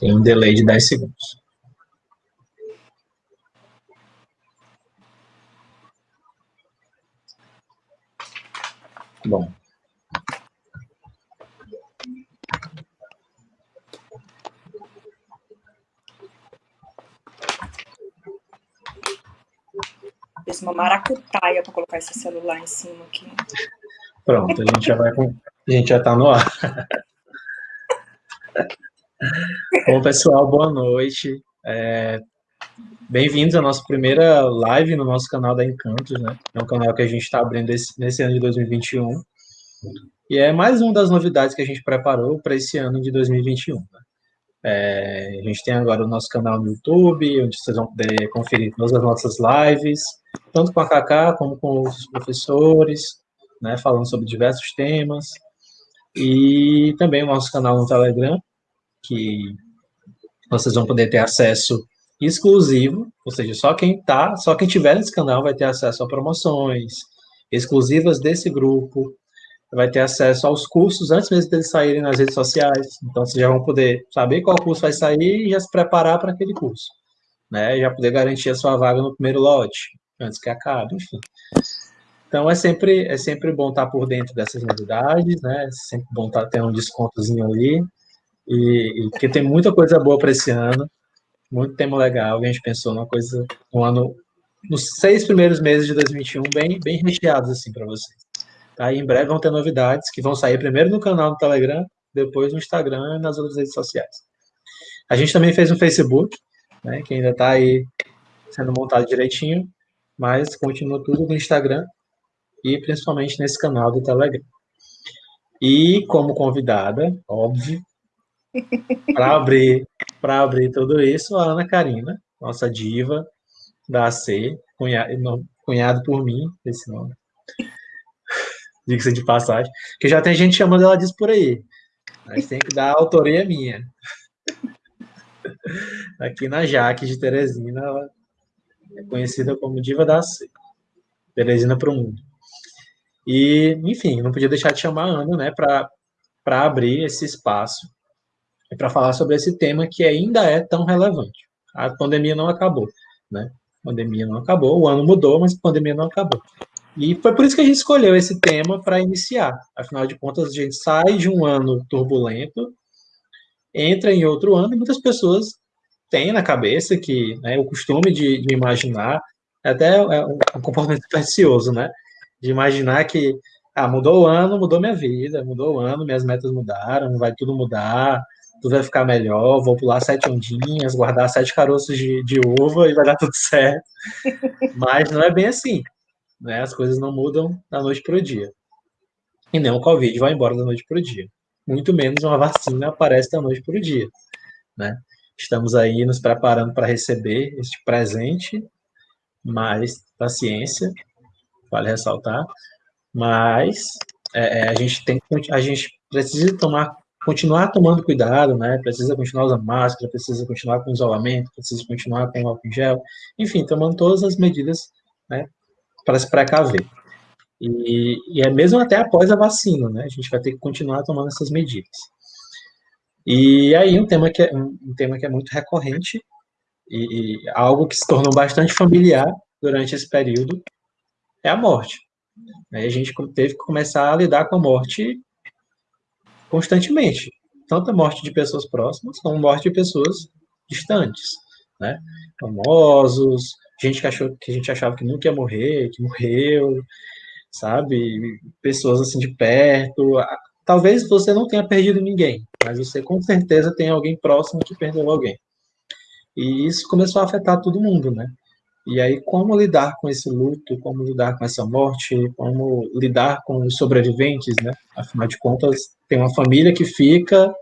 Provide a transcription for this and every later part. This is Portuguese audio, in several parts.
Tem um delay de 10 segundos. Bom. Fiz uma maracutaia para colocar esse celular em cima aqui. Pronto, a gente já vai com... A gente já está no ar. Bom, pessoal, boa noite. É... Bem-vindos à nossa primeira live no nosso canal da Encantos, né? É um canal que a gente está abrindo esse, nesse ano de 2021. E é mais uma das novidades que a gente preparou para esse ano de 2021. Né? É, a gente tem agora o nosso canal no YouTube, onde vocês vão poder conferir todas as nossas lives, tanto com a Kaká como com os professores, né, falando sobre diversos temas. E também o nosso canal no Telegram, que vocês vão poder ter acesso exclusivo, ou seja, só quem tá, só quem tiver nesse canal vai ter acesso a promoções exclusivas desse grupo, vai ter acesso aos cursos antes mesmo deles saírem nas redes sociais. Então, vocês já vão poder saber qual curso vai sair e já se preparar para aquele curso. Né? Já poder garantir a sua vaga no primeiro lote, antes que acabe, enfim. Então, é sempre, é sempre bom estar por dentro dessas novidades, né? É sempre bom estar tendo um descontozinho ali. E, e que tem muita coisa boa para esse ano, muito tema legal. A gente pensou numa coisa, um ano, nos seis primeiros meses de 2021, bem, bem recheados, assim, para vocês. Aí em breve vão ter novidades que vão sair primeiro no canal do Telegram, depois no Instagram e nas outras redes sociais. A gente também fez um Facebook, né, que ainda está aí sendo montado direitinho, mas continua tudo no Instagram e principalmente nesse canal do Telegram. E como convidada, óbvio, para abrir, para abrir tudo isso, a Ana Karina, nossa diva da AC, cunhado, cunhado por mim, esse nome diga-se de passagem, que já tem gente chamando ela disso por aí. Mas tem que dar a autoria minha. Aqui na Jaque de Teresina, ela é conhecida como Diva da C. Teresina para o mundo. E, enfim, não podia deixar de chamar a Ana, né, para abrir esse espaço e para falar sobre esse tema que ainda é tão relevante. A pandemia não acabou, né? A pandemia não acabou, o ano mudou, mas a pandemia não acabou. E foi por isso que a gente escolheu esse tema para iniciar. Afinal de contas, a gente sai de um ano turbulento, entra em outro ano, e muitas pessoas têm na cabeça que né, o costume de, de imaginar, até é um comportamento precioso, né? De imaginar que ah, mudou o ano, mudou minha vida, mudou o ano, minhas metas mudaram, vai tudo mudar, tudo vai ficar melhor, vou pular sete ondinhas, guardar sete caroços de, de uva e vai dar tudo certo. Mas não é bem assim. Né? As coisas não mudam da noite para o dia. E nem o Covid vai embora da noite para o dia. Muito menos uma vacina aparece da noite para o dia. Né? Estamos aí nos preparando para receber este presente, mas paciência, vale ressaltar. Mas é, é a gente tem a gente precisa tomar continuar tomando cuidado, né? Precisa continuar usando máscara, precisa continuar com isolamento, precisa continuar com álcool em gel, enfim, tomando todas as medidas, né, para se precaver. E, e, é mesmo até após a vacina, né? A gente vai ter que continuar tomando essas medidas. E aí um tema que é, um tema que é muito recorrente e, e algo que se tornou bastante familiar durante esse período é a morte. Aí a gente teve que começar a lidar com a morte constantemente, tanto a morte de pessoas próximas como a morte de pessoas distantes, né? Famosos, gente que achou que a gente achava que nunca ia morrer, que morreu, sabe? Pessoas assim de perto. Talvez você não tenha perdido ninguém, mas você com certeza tem alguém próximo que perdeu alguém. E isso começou a afetar todo mundo, né? E aí, como lidar com esse luto, como lidar com essa morte, como lidar com os sobreviventes, né? Afinal de contas, tem uma família que fica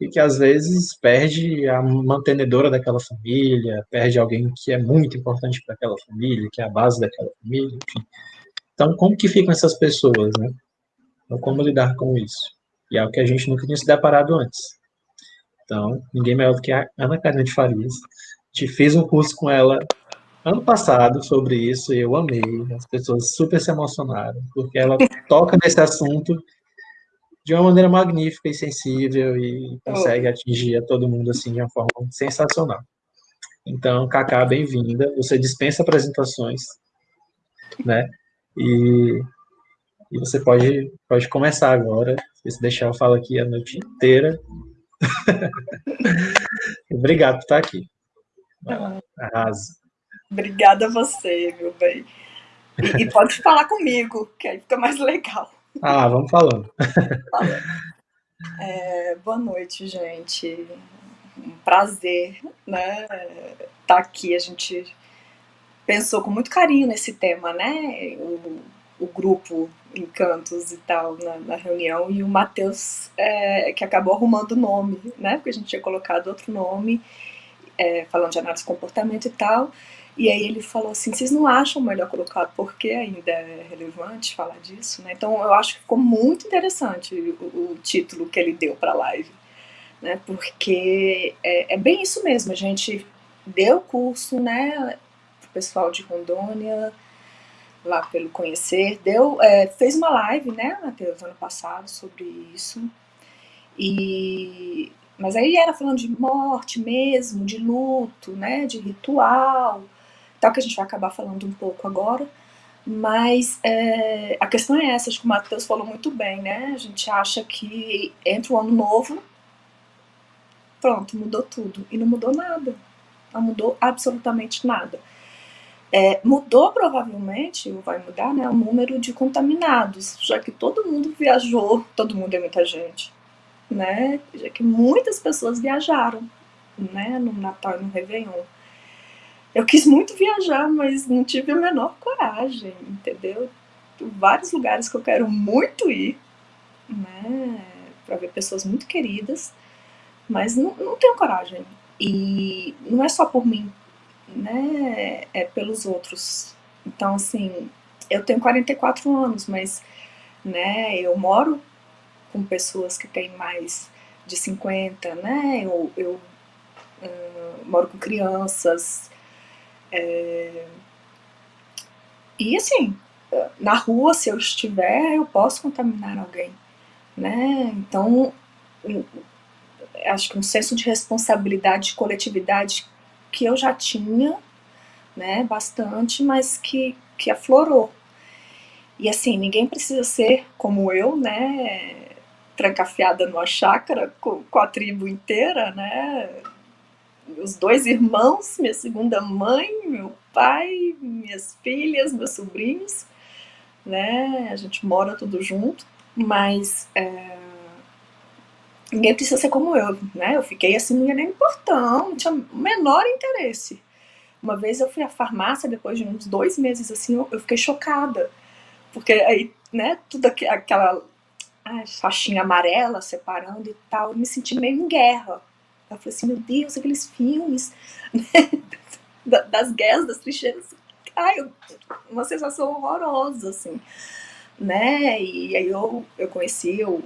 e que às vezes perde a mantenedora daquela família, perde alguém que é muito importante para aquela família, que é a base daquela família, enfim. Então, como que ficam essas pessoas, né? Então, como lidar com isso? E é o que a gente nunca tinha se deparado antes. Então, ninguém melhor do que a Ana Karina de Farias. Gente fez um curso com ela ano passado sobre isso e eu amei. As pessoas super se emocionaram, porque ela toca nesse assunto de uma maneira magnífica e sensível e consegue oh. atingir a todo mundo assim de uma forma sensacional. Então, Cacá, bem-vinda. Você dispensa apresentações, né? E, e você pode, pode começar agora. Se deixar, eu falo aqui a noite inteira. Obrigado por estar aqui. Arrasa. Obrigada a você, meu bem. E, e, pode falar comigo, que aí fica mais legal. Ah, vamos falando. É, boa noite, gente. Um prazer, né? Estar tá aqui. A gente pensou com muito carinho nesse tema, né? O, o grupo Encantos e tal na, na reunião e o Matheus é, que acabou arrumando o nome, né? Porque a gente tinha colocado outro nome, é, falando de análise de comportamento e tal. E aí ele falou assim, vocês não acham melhor colocar porque ainda é relevante falar disso, né? Então eu acho que ficou muito interessante o, o título que ele deu para a live, né? Porque é, é, bem isso mesmo, a gente deu curso, né, pro pessoal de Rondônia, lá pelo Conhecer, deu, é, fez uma live, né, Matheus, ano passado sobre isso, e mas aí era falando de morte mesmo, de luto, né, de ritual, tal, que a gente vai acabar falando um pouco agora. Mas é, a questão é essa, acho que o Matheus falou muito bem, né? A gente acha que entra o ano novo, pronto, mudou tudo. E não mudou nada. Não mudou absolutamente nada. É, mudou provavelmente, ou vai mudar, né, o número de contaminados, já que todo mundo viajou, todo mundo é muita gente, né? Já que muitas pessoas viajaram, né, no Natal e no Réveillon. Eu quis muito viajar, mas não tive a menor coragem, entendeu? Vários lugares que eu quero muito ir, né? Para ver pessoas muito queridas, mas não, não tenho coragem. E não é só por mim, né? É pelos outros. Então, assim, eu tenho 44 anos, mas, né? Eu moro com pessoas que têm mais de 50, né? Eu, eu uh, moro com crianças, é... E assim, na rua, se eu estiver, eu posso contaminar alguém, né? Então, acho que um senso de responsabilidade, de coletividade que eu já tinha, né, bastante, mas que, que aflorou. E assim, ninguém precisa ser como eu, né, trancafiada numa chácara com, com a tribo inteira, né, meus dois irmãos, minha segunda mãe, meu pai, minhas filhas, meus sobrinhos, né? A gente mora tudo junto, mas é, ninguém precisa ser como eu, né? Eu fiquei assim, não ia nem portão, não tinha o menor interesse. Uma vez eu fui à farmácia, depois de uns dois meses assim, eu, eu fiquei chocada, porque aí, né, tudo aquela ai, faixinha amarela separando e tal, eu me senti meio em guerra, eu falei assim, meu Deus, aqueles filmes né, das guerras, das trincheiras. Ai, uma sensação horrorosa, assim. Né? E aí eu, eu conheci o,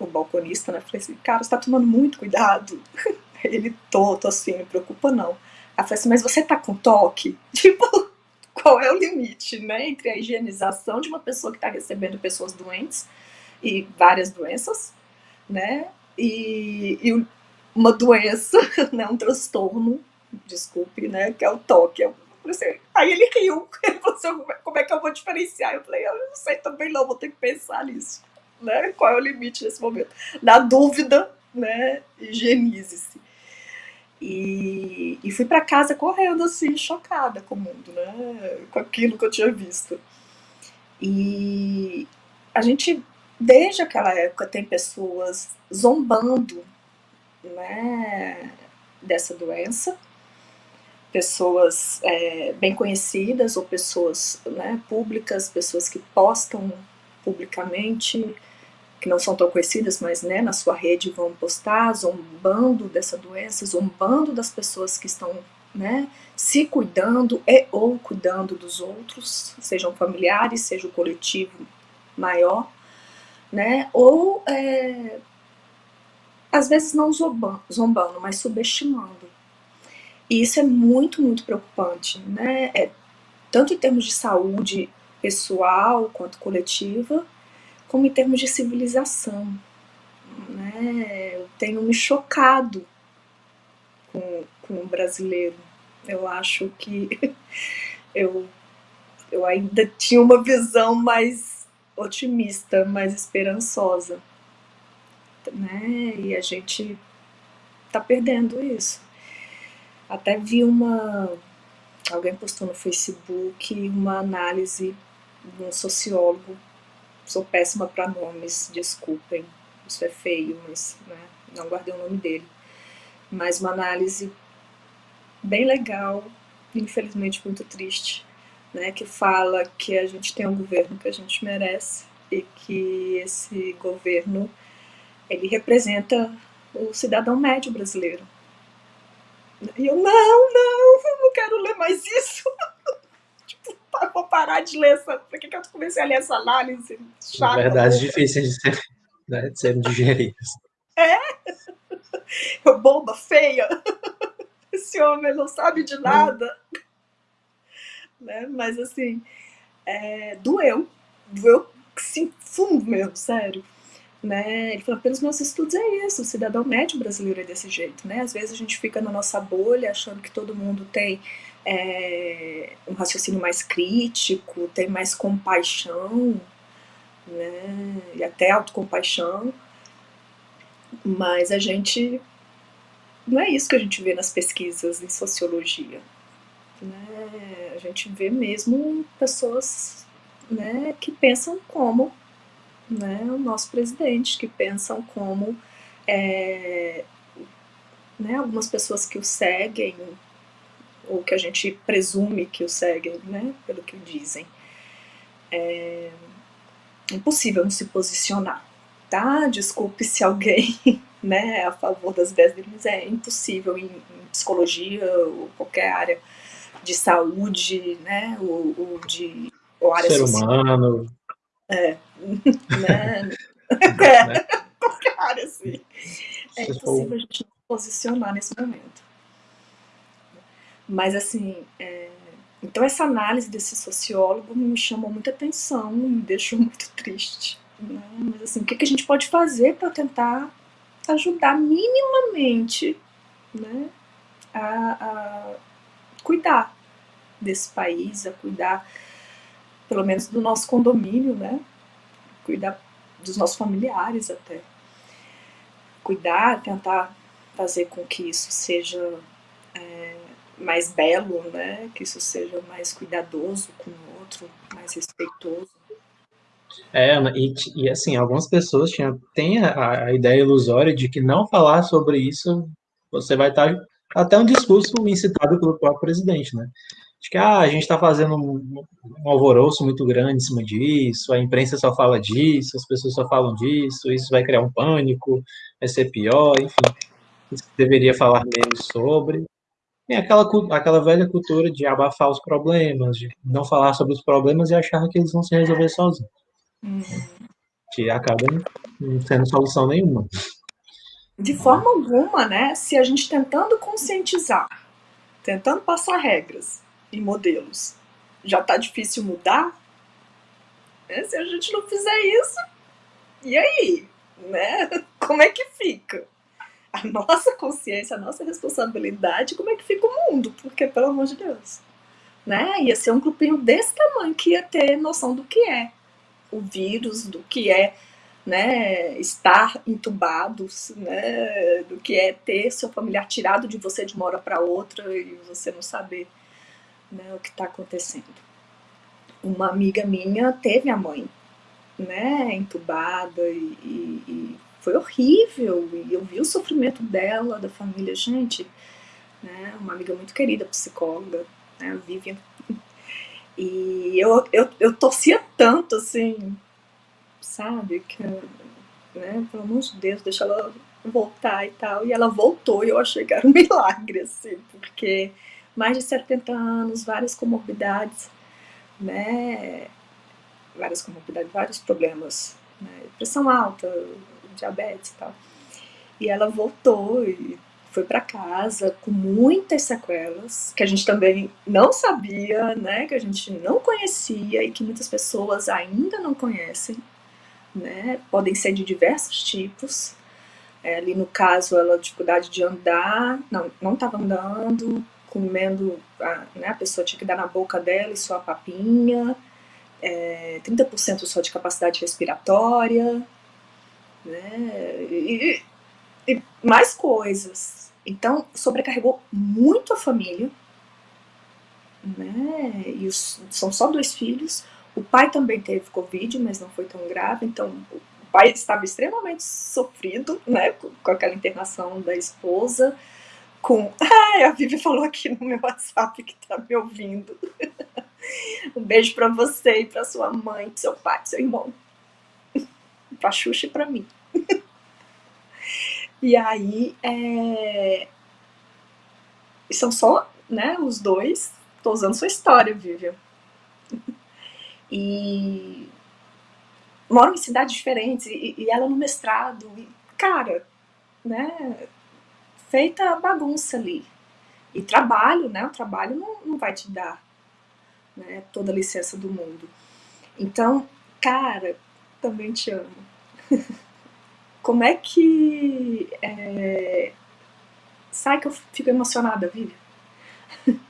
o balconista, né? Falei assim, cara, você tá tomando muito cuidado. Ele, tô, tô assim, não me preocupa não. Ela falei assim, mas você tá com toque? Tipo, qual é o limite, né? Entre a higienização de uma pessoa que tá recebendo pessoas doentes e várias doenças, né? E, e uma doença, né, um transtorno, desculpe, né, que é o toque. Assim, aí ele riu, ele falou assim, como é que eu vou diferenciar? Eu falei, eu não sei também não, vou ter que pensar nisso, né, qual é o limite nesse momento. Na dúvida, né, higienize-se. E, e fui para casa correndo assim, chocada com o mundo, né, com aquilo que eu tinha visto. E a gente, desde aquela época, tem pessoas zombando né, dessa doença, pessoas é, bem conhecidas ou pessoas né, públicas, pessoas que postam publicamente, que não são tão conhecidas, mas né, na sua rede vão postar, zombando dessa doença, zombando das pessoas que estão né, se cuidando e ou cuidando dos outros, sejam familiares, seja o coletivo maior, né, ou é, às vezes não zombando, mas subestimando. E isso é muito, muito preocupante, né? É, tanto em termos de saúde pessoal quanto coletiva, como em termos de civilização, né? Eu tenho me chocado com, com o brasileiro. Eu acho que eu, eu ainda tinha uma visão mais otimista, mais esperançosa, né? E a gente tá perdendo isso. Até vi uma alguém postou no Facebook uma análise de um sociólogo. Sou péssima para nomes, desculpem, isso é feio, mas né, não guardei o nome dele. Mas uma análise bem legal, infelizmente muito triste, né, que fala que a gente tem um governo que a gente merece e que esse governo ele representa o cidadão médio brasileiro. E eu, não, não, não quero ler mais isso. tipo, vou parar de ler essa. Por que, que eu comecei a ler essa análise chata? Na verdade, difícil de, ser, né, de serem digeridas. É? Eu, boba, feia. Esse homem não sabe de nada. Hum. Né? Mas assim, é, doeu. Doeu sim, fundo mesmo, sério. Né? Ele falou, pelos meus estudos é isso, o cidadão médio brasileiro é desse jeito, né? Às vezes a gente fica na nossa bolha achando que todo mundo tem é, um raciocínio mais crítico, tem mais compaixão, né? E até autocompaixão, mas a gente não é isso que a gente vê nas pesquisas em sociologia. Né? A gente vê mesmo pessoas né, que pensam como né, o nosso presidente, que pensam como é, né, algumas pessoas que o seguem, ou que a gente presume que o seguem, né, pelo que dizem. É impossível não se posicionar, tá? Desculpe se alguém né, é a favor das mas é impossível em, em psicologia ou qualquer área de saúde, né, ou, ou de ou área Ser social. humano, é. né? é. Né? Qualquer área, assim. É impossível a gente posicionar nesse momento. Mas, assim, é... então essa análise desse sociólogo me chamou muita atenção, me deixou muito triste. Né? Mas, assim, o que, que a gente pode fazer para tentar ajudar minimamente né, a, a cuidar desse país, a cuidar pelo menos do nosso condomínio, né? Cuidar dos nossos familiares até. Cuidar, tentar fazer com que isso seja é, mais belo, né? Que isso seja mais cuidadoso com o outro, mais respeitoso. É, e, e assim, algumas pessoas tinham, têm a, a ideia ilusória de que não falar sobre isso, você vai estar até um discurso incitado pelo próprio presidente, né? De que ah, a gente está fazendo um, um, alvoroço muito grande em cima disso, a imprensa só fala disso, as pessoas só falam disso, isso vai criar um pânico, vai ser pior, enfim, deveria falar menos sobre. Tem aquela, aquela velha cultura de abafar os problemas, de não falar sobre os problemas e achar que eles vão se resolver sozinhos. Uhum. Que acaba não sendo solução nenhuma. De forma alguma, né? Se a gente tentando conscientizar, tentando passar regras, e modelos. Já está difícil mudar? Né? Se a gente não fizer isso, e aí? Né? Como é que fica? A nossa consciência, a nossa responsabilidade, como é que fica o mundo? Porque, pelo amor de Deus, né? Ia ser um grupinho desse tamanho que ia ter noção do que é o vírus, do que é né, estar entubados, né, do que é ter seu familiar tirado de você de uma hora para outra e você não saber né, o que está acontecendo. Uma amiga minha teve a mãe, né, entubada e, e, e, foi horrível. E eu vi o sofrimento dela, da família, gente, né, uma amiga muito querida, psicóloga, né, Vivian. E eu, eu, eu torcia tanto, assim, sabe, que, né, pelo amor de Deus, deixa ela voltar e tal. E ela voltou e eu achei que era um milagre, assim, porque mais de 70 anos, várias comorbidades, né? Várias comorbidades, vários problemas, né? pressão alta, diabetes e tal. E ela voltou e foi para casa com muitas sequelas, que a gente também não sabia, né? Que a gente não conhecia e que muitas pessoas ainda não conhecem, né? Podem ser de diversos tipos, É, ali no caso, ela dificuldade de andar, não, não estava andando, comendo, a, né, a pessoa tinha que dar na boca dela e só a papinha, é, 30% só de capacidade respiratória, né, e, e mais coisas. Então, sobrecarregou muito a família, né, e os, são só dois filhos, o pai também teve Covid, mas não foi tão grave, então o pai estava extremamente sofrido, né, com, com aquela internação da esposa, com... Ai, a Vivi falou aqui no meu WhatsApp que tá me ouvindo. um beijo para você e para sua mãe, seu pai, seu irmão. pra Xuxa e pra mim. e aí, é... são só né, os dois. Tô usando sua história, Vivian. e moram em cidades diferentes, e, e ela no mestrado, e, cara, né, feita bagunça ali. E trabalho, né, o trabalho não, não vai te dar né, toda a licença do mundo. Então, cara, também te amo. Como é que... É... Sai que eu fico emocionada, Vivi.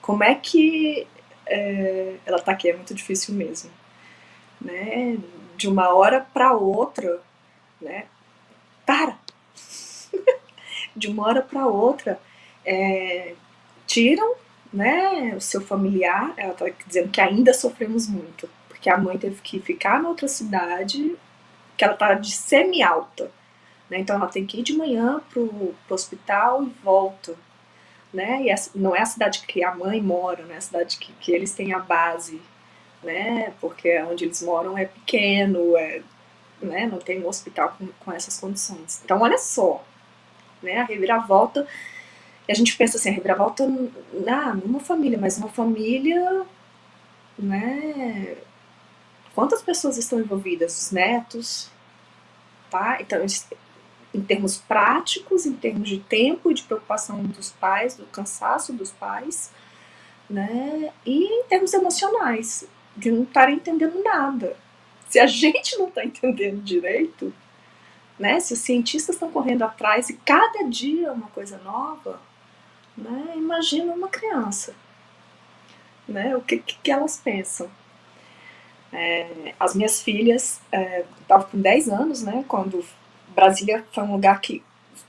Como é que... É... Ela tá aqui, é muito difícil mesmo. Né? De uma hora para outra, né? Para! De uma hora para outra, é, tiram né, o seu familiar, ela está dizendo que ainda sofremos muito, porque a mãe teve que ficar na outra cidade, que ela está de semi-alta, né, então ela tem que ir de manhã para o hospital e volta, né, e essa, não é a cidade que a mãe mora, né, é a cidade que, que eles têm a base, né, porque onde eles moram é pequeno, é, né, não tem um hospital com, com essas condições. Então olha só, né? A reviravolta, e a gente pensa assim, a reviravolta, ah, numa família, mas uma família, né? Quantas pessoas estão envolvidas? Os netos, tá? Então, em termos práticos, em termos de tempo e de preocupação dos pais, do cansaço dos pais, né? E em termos emocionais, de não estar entendendo nada. Se a gente não está entendendo direito, né? Se os cientistas estão correndo atrás e cada dia é uma coisa nova, né? imagina uma criança. Né? O que, que elas pensam? É, as minhas filhas estavam é, com 10 anos, né, quando Brasília foi um lugar que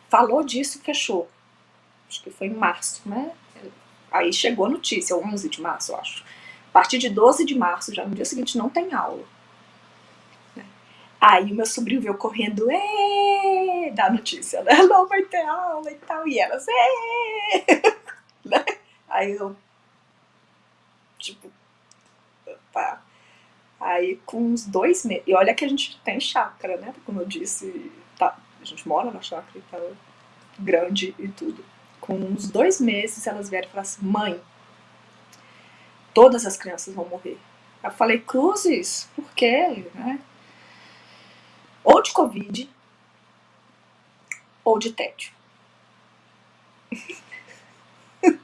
falou disso e fechou. Acho que foi em março, né? Aí chegou a notícia, 11 de março, eu acho. A partir de 12 de março, já no dia seguinte, não tem aula. Aí o meu sobrinho veio correndo, é, da notícia, né? Não vai ter aula e tal. E elas, né? Aí eu, tipo, tá. Aí com uns dois meses, e olha que a gente tem chácara, né? Como eu disse, tá, a gente mora na chácara e tá grande e tudo. Com uns dois meses elas vieram e falaram assim, mãe, todas as crianças vão morrer. Eu falei, cruzes, por quê? Né? Ou de Covid, ou de tédio.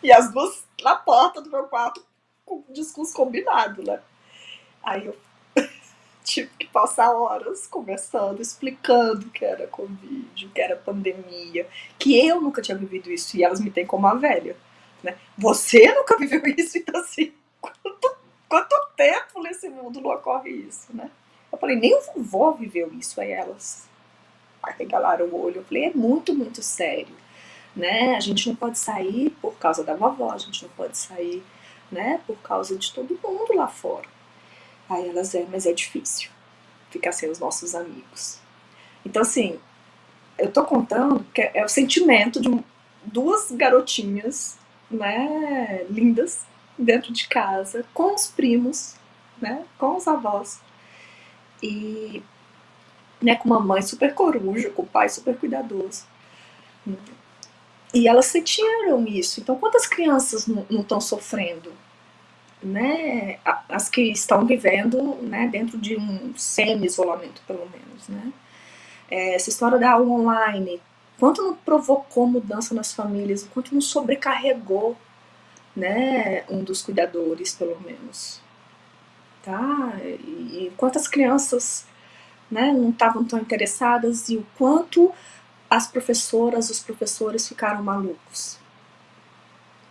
e as duas na porta do meu quarto com o discurso combinado, né? Aí eu tive que passar horas conversando, explicando que era Covid, que era pandemia, que eu nunca tinha vivido isso e elas me têm como a velha. Né? Você nunca viveu isso, então assim, quanto, quanto tempo nesse mundo não ocorre isso, né? Eu falei, nem o vovô viveu isso, aí elas arregalaram o olho. Eu falei, é muito, muito sério, né? A gente não pode sair por causa da vovó, a gente não pode sair, né, por causa de todo mundo lá fora. Aí elas, é, mas é difícil ficar sem os nossos amigos. Então, assim, eu tô contando que é o sentimento de duas garotinhas, né, lindas, dentro de casa, com os primos, né, com os avós, e né, com uma mãe super coruja, com o pai super cuidadoso. E elas sentiram isso. Então, quantas crianças não estão sofrendo? Né? As que estão vivendo né, dentro de um semi-isolamento, pelo menos. Né? É, essa história da aula online, quanto não provocou mudança nas famílias, quanto não sobrecarregou né, um dos cuidadores, pelo menos tá? E quantas crianças né, não estavam tão interessadas e o quanto as professoras, os professores ficaram malucos,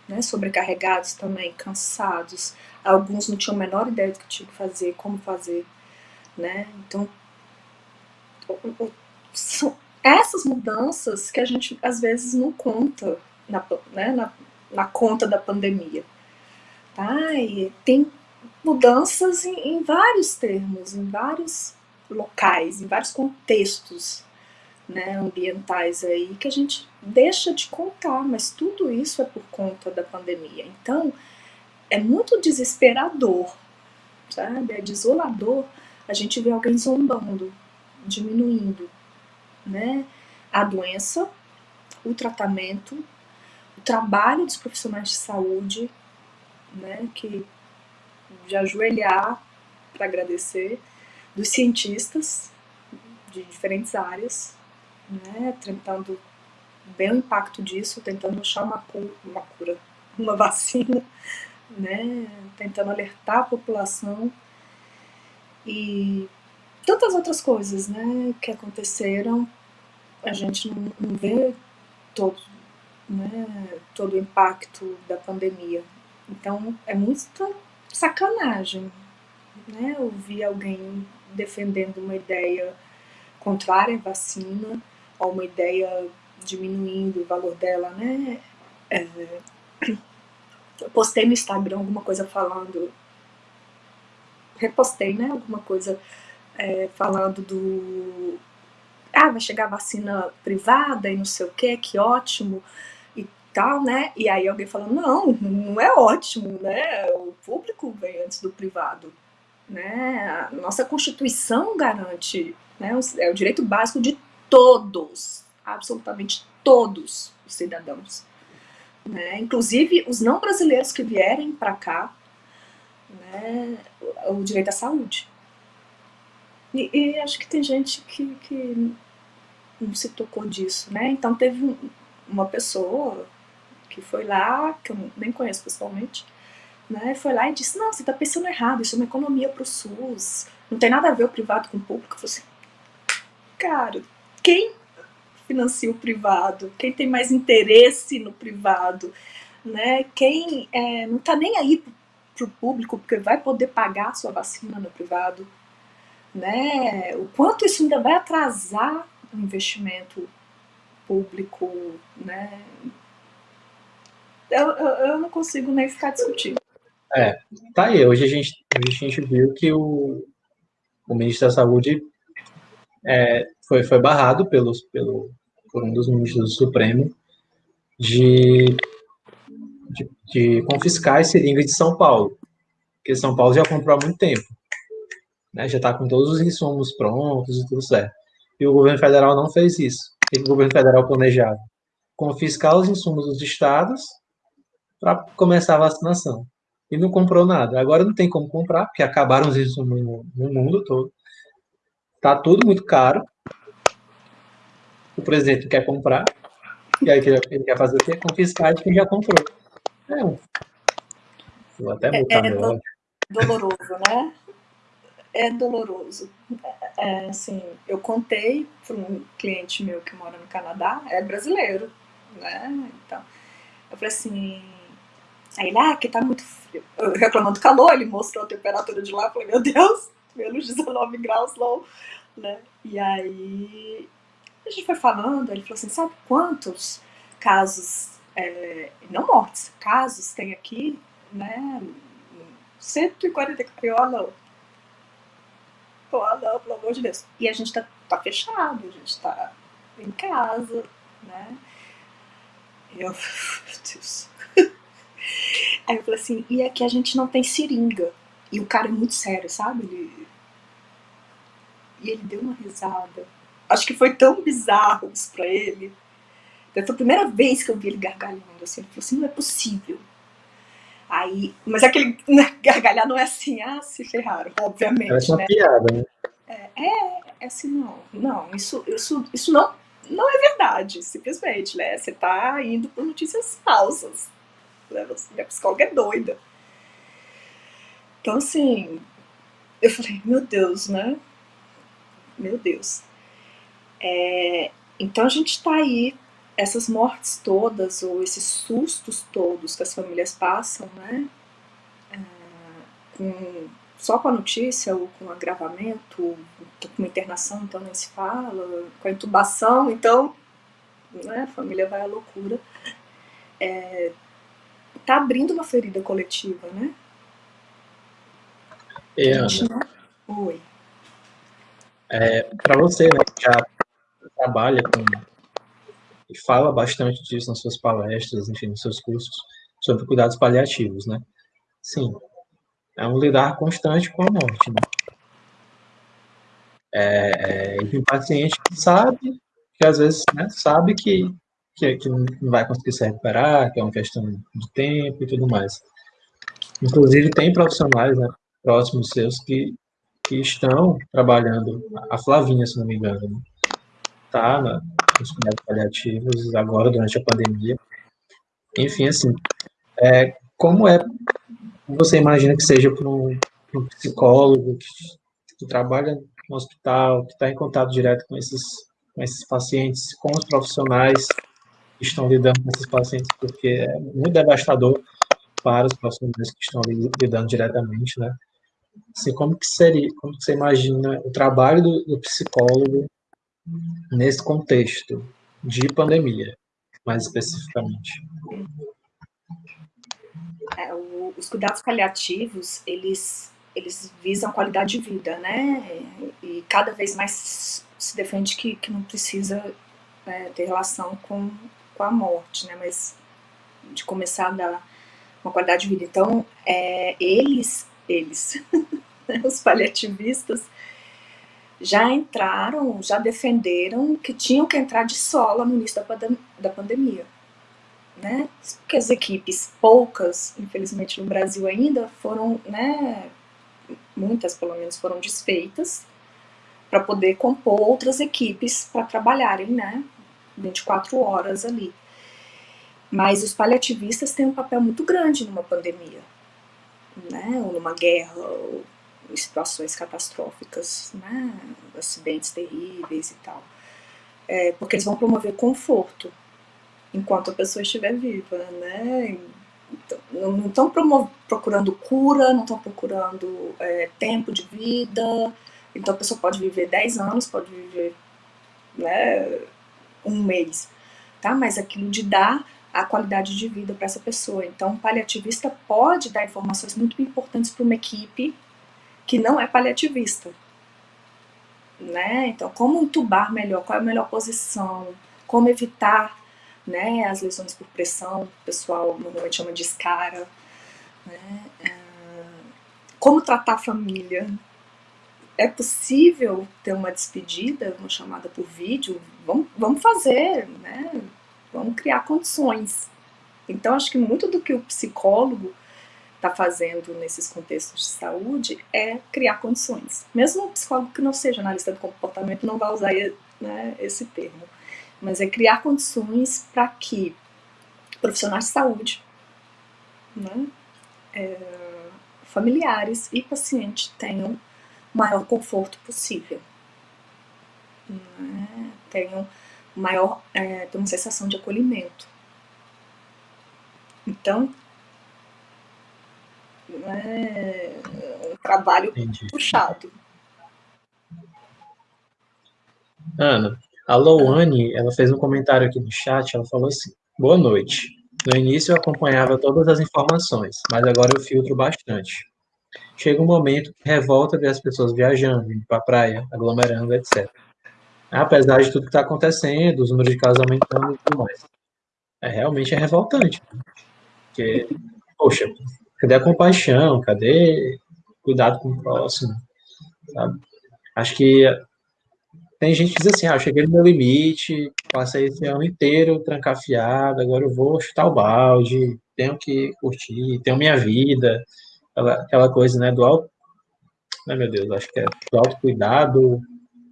né, sobrecarregados também, cansados. Alguns não tinham a menor ideia do que tinham que fazer, como fazer, né? Então, são essas mudanças que a gente às vezes não conta na, né, na, na conta da pandemia. Tá? E tem mudanças em, em vários termos, em vários locais, em vários contextos né, ambientais aí que a gente deixa de contar, mas tudo isso é por conta da pandemia. Então, é muito desesperador, sabe? É desolador a gente ver alguém zombando, diminuindo, né? A doença, o tratamento, o trabalho dos profissionais de saúde, né? Que de ajoelhar para agradecer, dos cientistas de diferentes áreas, né, tentando ver o impacto disso, tentando achar uma cura, uma, cura, uma vacina, né, tentando alertar a população e tantas outras coisas né, que aconteceram, a gente não, não vê todo, né, todo o impacto da pandemia. Então é muita sacanagem né, ouvir alguém defendendo uma ideia contrária à vacina, ou uma ideia diminuindo o valor dela, né? É, eu postei no Instagram alguma coisa falando, repostei, né? Alguma coisa é, falando do. Ah, vai chegar vacina privada e não sei o que, que ótimo tal, né? E aí alguém falando, não, não é ótimo, né? O público vem antes do privado, né? A nossa Constituição garante, né? É o direito básico de todos, absolutamente todos os cidadãos. Né? Inclusive os não brasileiros que vierem para cá, né? o direito à saúde. E, e, acho que tem gente que, que não se tocou disso, né? Então teve uma pessoa que foi lá, que eu nem conheço pessoalmente, né? Foi lá e disse, não, você está pensando errado, isso é uma economia para o SUS, não tem nada a ver o privado com o público. Eu falei assim, cara, quem financia o privado, quem tem mais interesse no privado, né? quem é, não está nem aí para o público, porque vai poder pagar sua vacina no privado, né? o quanto isso ainda vai atrasar o investimento público, né? Eu, eu, não consigo nem ficar discutindo. É, tá aí. Hoje a gente, a gente viu que o, o ministro da Saúde é, foi, foi barrado pelos, pelo, por um dos ministros do Supremo de, de, de confiscar as seringas de São Paulo, porque São Paulo já comprou há muito tempo, né, já está com todos os insumos prontos e tudo certo. E o governo federal não fez isso. O que o governo federal planejava? Confiscar os insumos dos estados para começar a vacinação. E não comprou nada. Agora não tem como comprar, porque acabaram os insumos no, no mundo todo. Tá tudo muito caro. O presidente quer comprar. E aí ele quer fazer o quê? Confiscar de quem já comprou. É um. Vou até botar é, é do, doloroso, né? É doloroso. É, assim, eu contei para um cliente meu que mora no Canadá, é brasileiro, né? Então, eu falei assim, aí ele, ah, que tá muito frio. Eu reclamando do calor, ele mostrou a temperatura de lá, eu falei, meu Deus, menos 19 graus não, né? E aí a gente foi falando, ele falou assim, sabe quantos casos, é, não mortes, casos tem aqui, né? 140, eu, ah não, ah não, pelo amor de Deus. E a gente tá, tá fechado, a gente tá em casa, né? Eu, meu Deus. Aí eu falei assim, e aqui a gente não tem seringa. E o cara é muito sério, sabe? Ele, e ele deu uma risada. Acho que foi tão bizarro isso pra ele. Então, foi a primeira vez que eu vi ele gargalhando assim. Ele falou assim: não é possível. Aí, mas aquele né, gargalhar não é assim, ah, se ferraram, obviamente. Parece uma né? piada, né? É, é, é assim, não, não, isso, isso, isso não, não é verdade, simplesmente, né? Você tá indo por notícias falsas. Né? A psicóloga é doida. Então, assim, eu falei, meu Deus, né? meu Deus. É, então a gente está aí, essas mortes todas, ou esses sustos todos que as famílias passam, né? É, com, só com a notícia, ou com agravamento, com uma internação, então nem se fala, com a intubação, então né, a família vai à loucura. É, tá abrindo uma ferida coletiva, né? É, Ana. Oi. É, para você, né, que já trabalha com e fala bastante disso nas suas palestras, enfim, nos seus cursos sobre cuidados paliativos, né? Sim, é um lidar constante com a morte, né? É, é, e o paciente sabe que às vezes né, sabe que, que, que não vai conseguir se recuperar, que é uma questão de tempo e tudo mais. Inclusive tem profissionais né, próximos seus que, que estão trabalhando, a Flavinha, se não me engano, né? tá nos cuidados paliativos agora durante a pandemia. Enfim, assim, é, como é, você imagina que seja para um, um, psicólogo que, que, trabalha no hospital, que está em contato direto com esses, com esses pacientes, com os profissionais estão lidando com esses pacientes, porque é muito devastador para os profissionais que estão lidando diretamente, né? Assim, como que seria, como que você imagina o trabalho do, do psicólogo nesse contexto de pandemia, mais especificamente? É, o, os cuidados paliativos, eles, eles visam qualidade de vida, né? E cada vez mais se defende que, que não precisa é, ter relação com, com a morte, né? Mas de começar a dar uma qualidade de vida. Então, é, eles, eles, os paliativistas, já entraram, já defenderam que tinham que entrar de sola no início da, da pandemia. Né? Porque as equipes, poucas, infelizmente no Brasil ainda, foram, né, muitas pelo menos foram desfeitas, para poder compor outras equipes para trabalharem, né, 24 horas ali. Mas os paliativistas têm um papel muito grande numa pandemia, né, ou numa guerra, ou em situações catastróficas, né, acidentes terríveis e tal. É, porque eles vão promover conforto enquanto a pessoa estiver viva, né? Então, não estão procurando cura, não estão procurando é, tempo de vida. Então a pessoa pode viver 10 anos, pode viver né, um mês, tá? Mas aquilo de dar a qualidade de vida para essa pessoa. Então, o paliativista pode dar informações muito importantes para uma equipe que não é paliativista. Né? Então, como entubar melhor, qual é a melhor posição, como evitar né, as lesões por pressão, o pessoal normalmente chama de escara, né? É, como tratar a família. É possível ter uma despedida, uma chamada por vídeo? Vamos, vamos fazer, né? vamos criar condições. Então, acho que muito do que o psicólogo está fazendo nesses contextos de saúde é criar condições. Mesmo um psicólogo que não seja analista do comportamento não vai usar né, esse termo, mas é criar condições para que profissionais de saúde, né, é, familiares e pacientes tenham o maior conforto possível, né, tenham maior, é, uma sensação de acolhimento. Então, é um trabalho Entendi. puxado. Ana, a Louane, ela fez um comentário aqui no chat, ela falou assim, boa noite. No início eu acompanhava todas as informações, mas agora eu filtro bastante. Chega um momento que revolta ver as pessoas viajando, indo para a praia, aglomerando, etc. Apesar de tudo que está acontecendo, os números de casos aumentando e tudo mais. É, realmente é revoltante. Porque, poxa, Cadê a compaixão? Cadê cuidado com o próximo? Sabe? Acho que tem gente que diz assim, ah, eu cheguei no meu limite, passei esse ano inteiro trancafiado, agora eu vou chutar o balde, tenho que curtir, tenho minha vida, aquela, aquela coisa, né, do auto, né, meu Deus, acho que é do autocuidado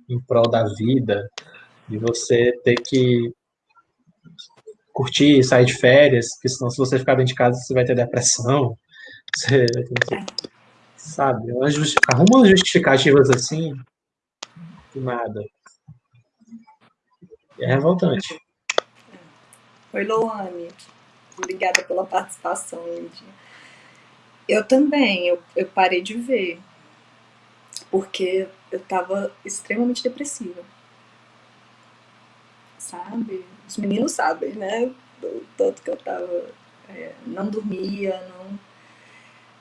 em prol da vida, de você ter que curtir, sair de férias, porque senão se você ficar dentro de casa você vai ter depressão, você, sabe, arruma umas justificativas assim Nada. É revoltante. Oi, Loane. Obrigada pela participação, Lindinha. Eu também, eu, eu parei de ver, porque eu estava extremamente depressiva. Sabe? Os meninos sabem, né? Do tanto que eu estava. É, não dormia, não.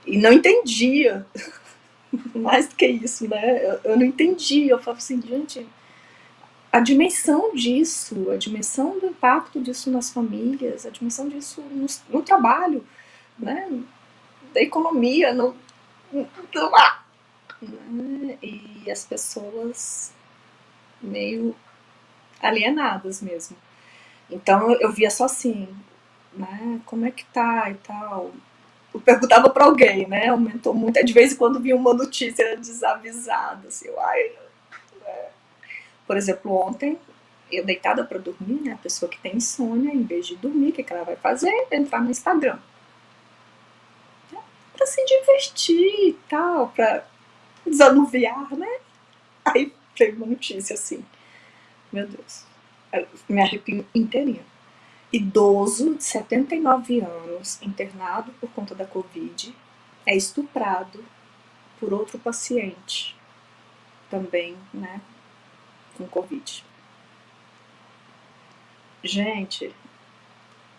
E não entendia. Mais do que isso, né? Eu, eu não entendia. Eu falava assim, gente, a dimensão disso, a dimensão do impacto disso nas famílias, a dimensão disso no, no trabalho, né? da economia, no, no, né? e as pessoas meio alienadas mesmo. Então eu via só assim, né? Como é que tá e tal. Eu perguntava para alguém, né? Aumentou muito. De vez em quando via uma notícia desavisada, assim, ai, né? Por exemplo, ontem eu deitada para dormir, né? A pessoa que tem insônia, em vez de dormir, o que, que ela vai fazer? Entrar no Instagram para se divertir e tal, para desanuviar, né? Aí veio uma notícia assim, meu Deus, me arrepio inteirinha. Idoso de 79 anos, internado por conta da Covid, é estuprado por outro paciente, também, né, com Covid. Gente,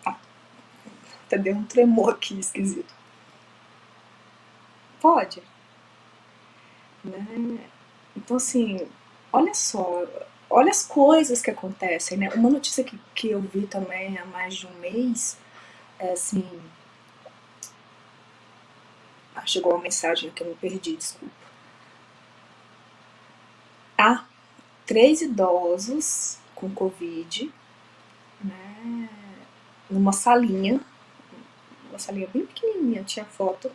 até deu um tremor aqui esquisito. Pode. Né? Então, assim, olha só, olha as coisas que acontecem, né? Uma notícia que, que eu vi também há mais de um mês, é assim... Ah, chegou uma mensagem que eu me perdi, desculpa. Há três idosos com Covid, né, numa salinha, uma salinha bem pequenininha, tinha foto,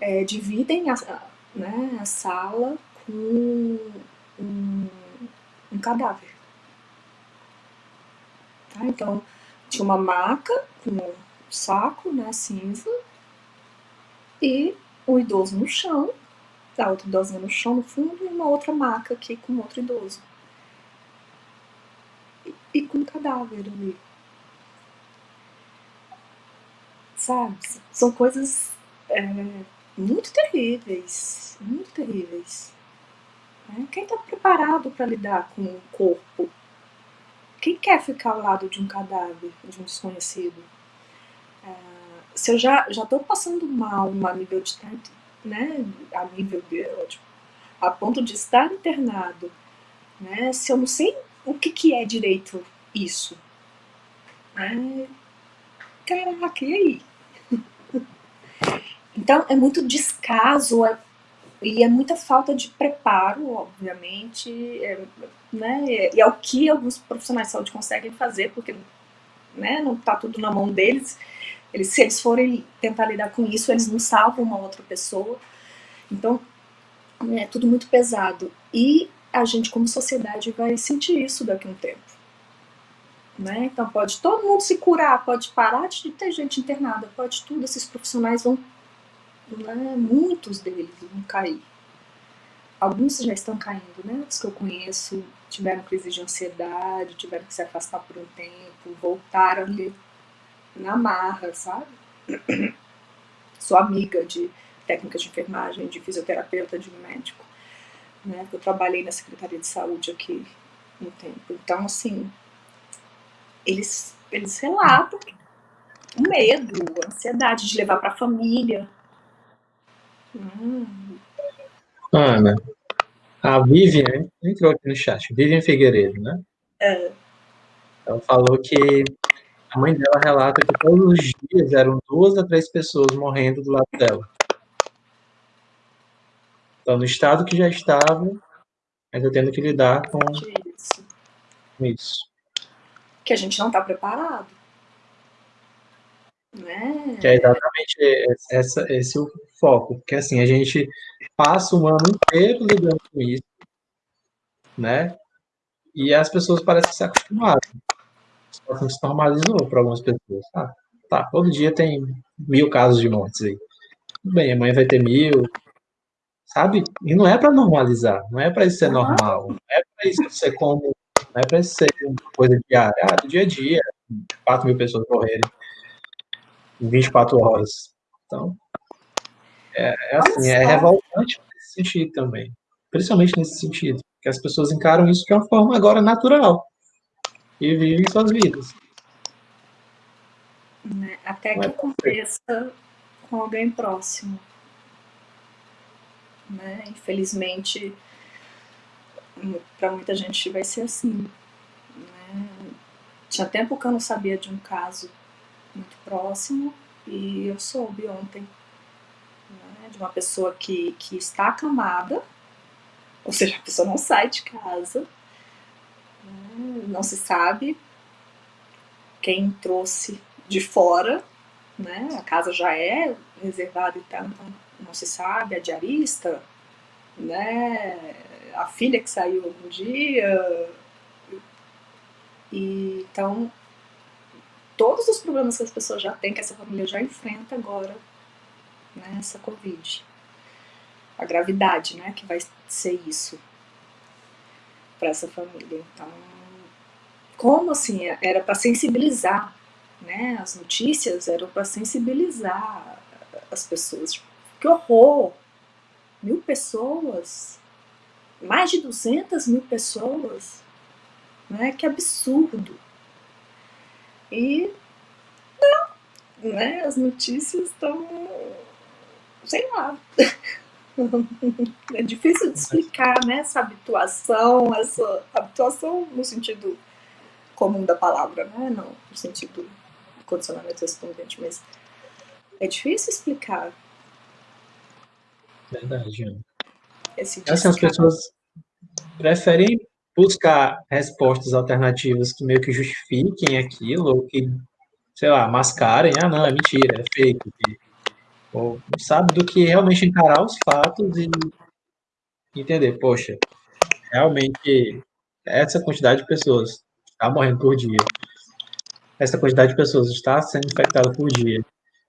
é, dividem né, a sala com um, um cadáver. Tá? Então, tinha uma maca com um saco né, cinza e o idoso no chão, a outra idosinha no chão no fundo e uma outra maca aqui com outro idoso. E, e com um cadáver ali. Sabe? São coisas é, muito terríveis, muito terríveis. Né? Quem está preparado para lidar com o corpo? Quem quer ficar ao lado de um cadáver, de um desconhecido? É, se eu já estou passando mal a nível de né, a nível tipo, a ponto de estar internado, né, se eu não sei o que, que é direito isso, né, caraca, e aí? Então, é muito descaso é, e é muita falta de preparo, obviamente, é, né, e é o que alguns profissionais de saúde conseguem fazer, porque né, não está tudo na mão deles. Eles, se eles forem tentar lidar com isso, eles não salvam uma outra pessoa. Então, é tudo muito pesado. E a gente, como sociedade, vai sentir isso daqui a um tempo. Né? Então, pode todo mundo se curar, pode parar de ter gente internada, pode tudo, esses profissionais vão né, muitos deles vão cair. Alguns já estão caindo, né? Os que eu conheço tiveram crise de ansiedade, tiveram que se afastar por um tempo, voltaram ali na marra, sabe? Sou amiga de técnicas de enfermagem, de fisioterapeuta, de médico, né? Eu trabalhei na Secretaria de Saúde aqui um tempo. Então, assim, eles, eles relatam o medo, a ansiedade de levar para a família, Ana, a Vivian entrou aqui no chat, Vivian Figueiredo, né? É. Ela falou que a mãe dela relata que todos os dias eram duas a três pessoas morrendo do lado dela. Então, no estado que já estava, ainda tendo que lidar com isso. com isso. Que a gente não está preparado. Né? Que é exatamente essa, esse o foco, porque assim, a gente passa um ano inteiro lidando com isso, né? E as pessoas parecem se acostumaram. Assim, se normalizou para algumas pessoas. Ah, tá, todo dia tem mil casos de mortes aí. Tudo bem, amanhã vai ter mil, sabe? E não é para normalizar, não é para isso ser normal, não é para isso ser como, não é para isso ser uma coisa diária, ah, do dia a dia, 4 mil pessoas morrerem em 24 horas. Então, é, é assim, é revoltante nesse sentido também, principalmente nesse sentido, que as pessoas encaram isso de uma forma agora natural e vivem suas vidas. Né, até que aconteça com alguém próximo. Né? Infelizmente, para muita gente vai ser assim. Né? Tinha tempo que eu não sabia de um caso muito próximo e eu soube ontem né, de uma pessoa que, que está acamada, ou seja, a pessoa não sai de casa, né, não se sabe quem trouxe de fora, né, a casa já é reservada e então não se sabe, a diarista, né, a filha que saiu um dia, e, então todos os problemas que as pessoas já têm, que essa família já enfrenta agora, né, essa Covid. A gravidade, né, que vai ser isso para essa família. Então, como assim, era para sensibilizar, né, as notícias eram para sensibilizar as pessoas. Que horror! Mil pessoas, mais de 200 mil pessoas, né, que absurdo. E não, né, as notícias estão, sei lá, é difícil de explicar, né, essa habituação, essa habituação no sentido comum da palavra, né, não no sentido de condicionamento respondente, mas é difícil explicar. Verdade. Esse assim, as pessoas preferem buscar respostas alternativas que meio que justifiquem aquilo, ou que, sei lá, mascarem, ah, não, é mentira, é fake. Ou sabe do que realmente encarar os fatos e entender, poxa, realmente essa quantidade de pessoas está morrendo por dia, essa quantidade de pessoas está sendo infectada por dia.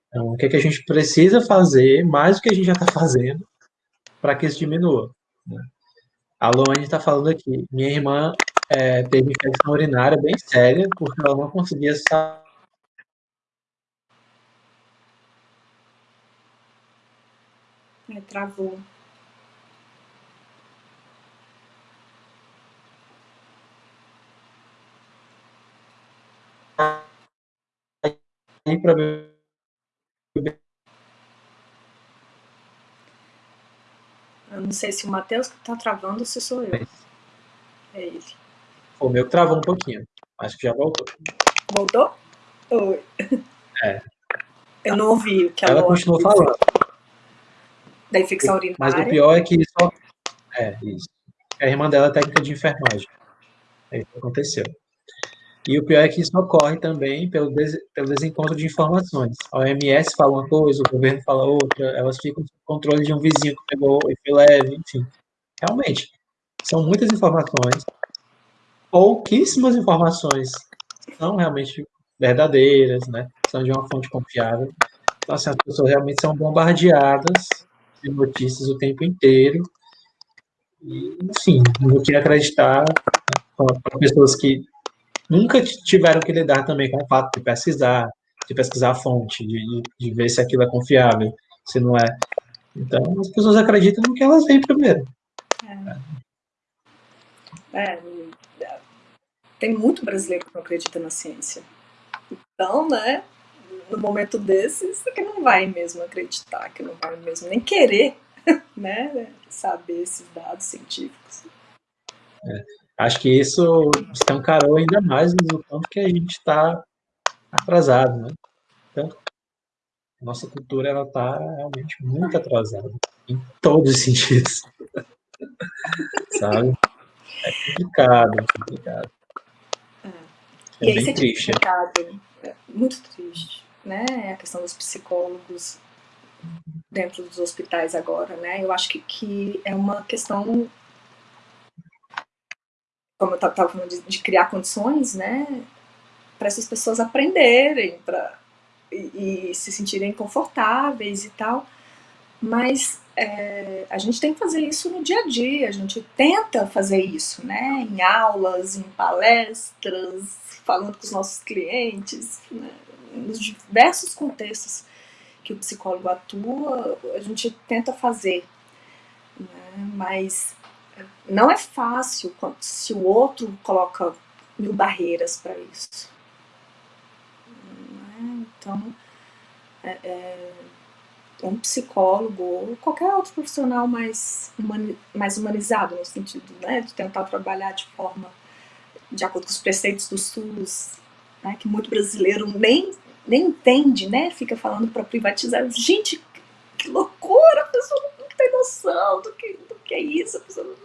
Então, o que, é que a gente precisa fazer, mais do que a gente já está fazendo, para que isso diminua? Né? A Luane está falando aqui. Minha irmã é, teve infecção urinária bem séria, porque ela não conseguia sair. É, travou. para Eu não sei se o Matheus que tá travando ou se sou eu. É ele. O meu travou um pouquinho. Acho que já voltou. Voltou? Oi. É. Eu não ouvi o que a Ela continuou falando. Da infecção urinária. Mas o pior é que só. É, isso. A irmã dela é técnica de enfermagem. É isso que aconteceu. E o pior é que isso ocorre também pelo, des, pelo desencontro de informações. A OMS fala uma coisa, o governo fala outra, elas ficam sob controle de um vizinho que pegou e foi leve, enfim. Realmente, são muitas informações, pouquíssimas informações são realmente verdadeiras, né? São de uma fonte confiável. Então, assim, as pessoas realmente são bombardeadas de notícias o tempo inteiro. E, enfim, não queria acreditar né, para pessoas que nunca tiveram que lidar também com o fato de pesquisar, de pesquisar a fonte, de, de ver se aquilo é confiável, se não é. Então, as pessoas acreditam no que elas veem primeiro. É. é. tem muito brasileiro que não acredita na ciência. Então, né, no momento desses, que não vai mesmo acreditar, que não vai mesmo nem querer, né, saber esses dados científicos. É. Acho que isso escancarou ainda mais o tanto que a gente está atrasado, né? Tanto nossa cultura ela está realmente muito atrasada em todos os sentidos, sabe? É complicado, é complicado. É, é bem triste. É muito triste, né? A questão dos psicólogos dentro dos hospitais agora, né? Eu acho que, que é uma questão como eu estava falando, de, de, criar condições, né, para essas pessoas aprenderem, para e, e, se sentirem confortáveis e tal. mas é, a gente tem que fazer isso no dia a dia, a gente tenta fazer isso, né? Em aulas, em palestras, falando com os nossos clientes, né? nos diversos contextos que o psicólogo atua, a gente tenta fazer. Né? Mas não é fácil se o outro coloca mil barreiras para isso. Né? Então, é, é, um psicólogo ou qualquer outro profissional mais, humani mais humanizado, no sentido né, de tentar trabalhar de forma de acordo com os preceitos do SUS, né, que muito brasileiro nem, nem entende, né, fica falando para privatizar. Gente, que loucura, a pessoa não tem noção do que, do que é isso. A pessoa não,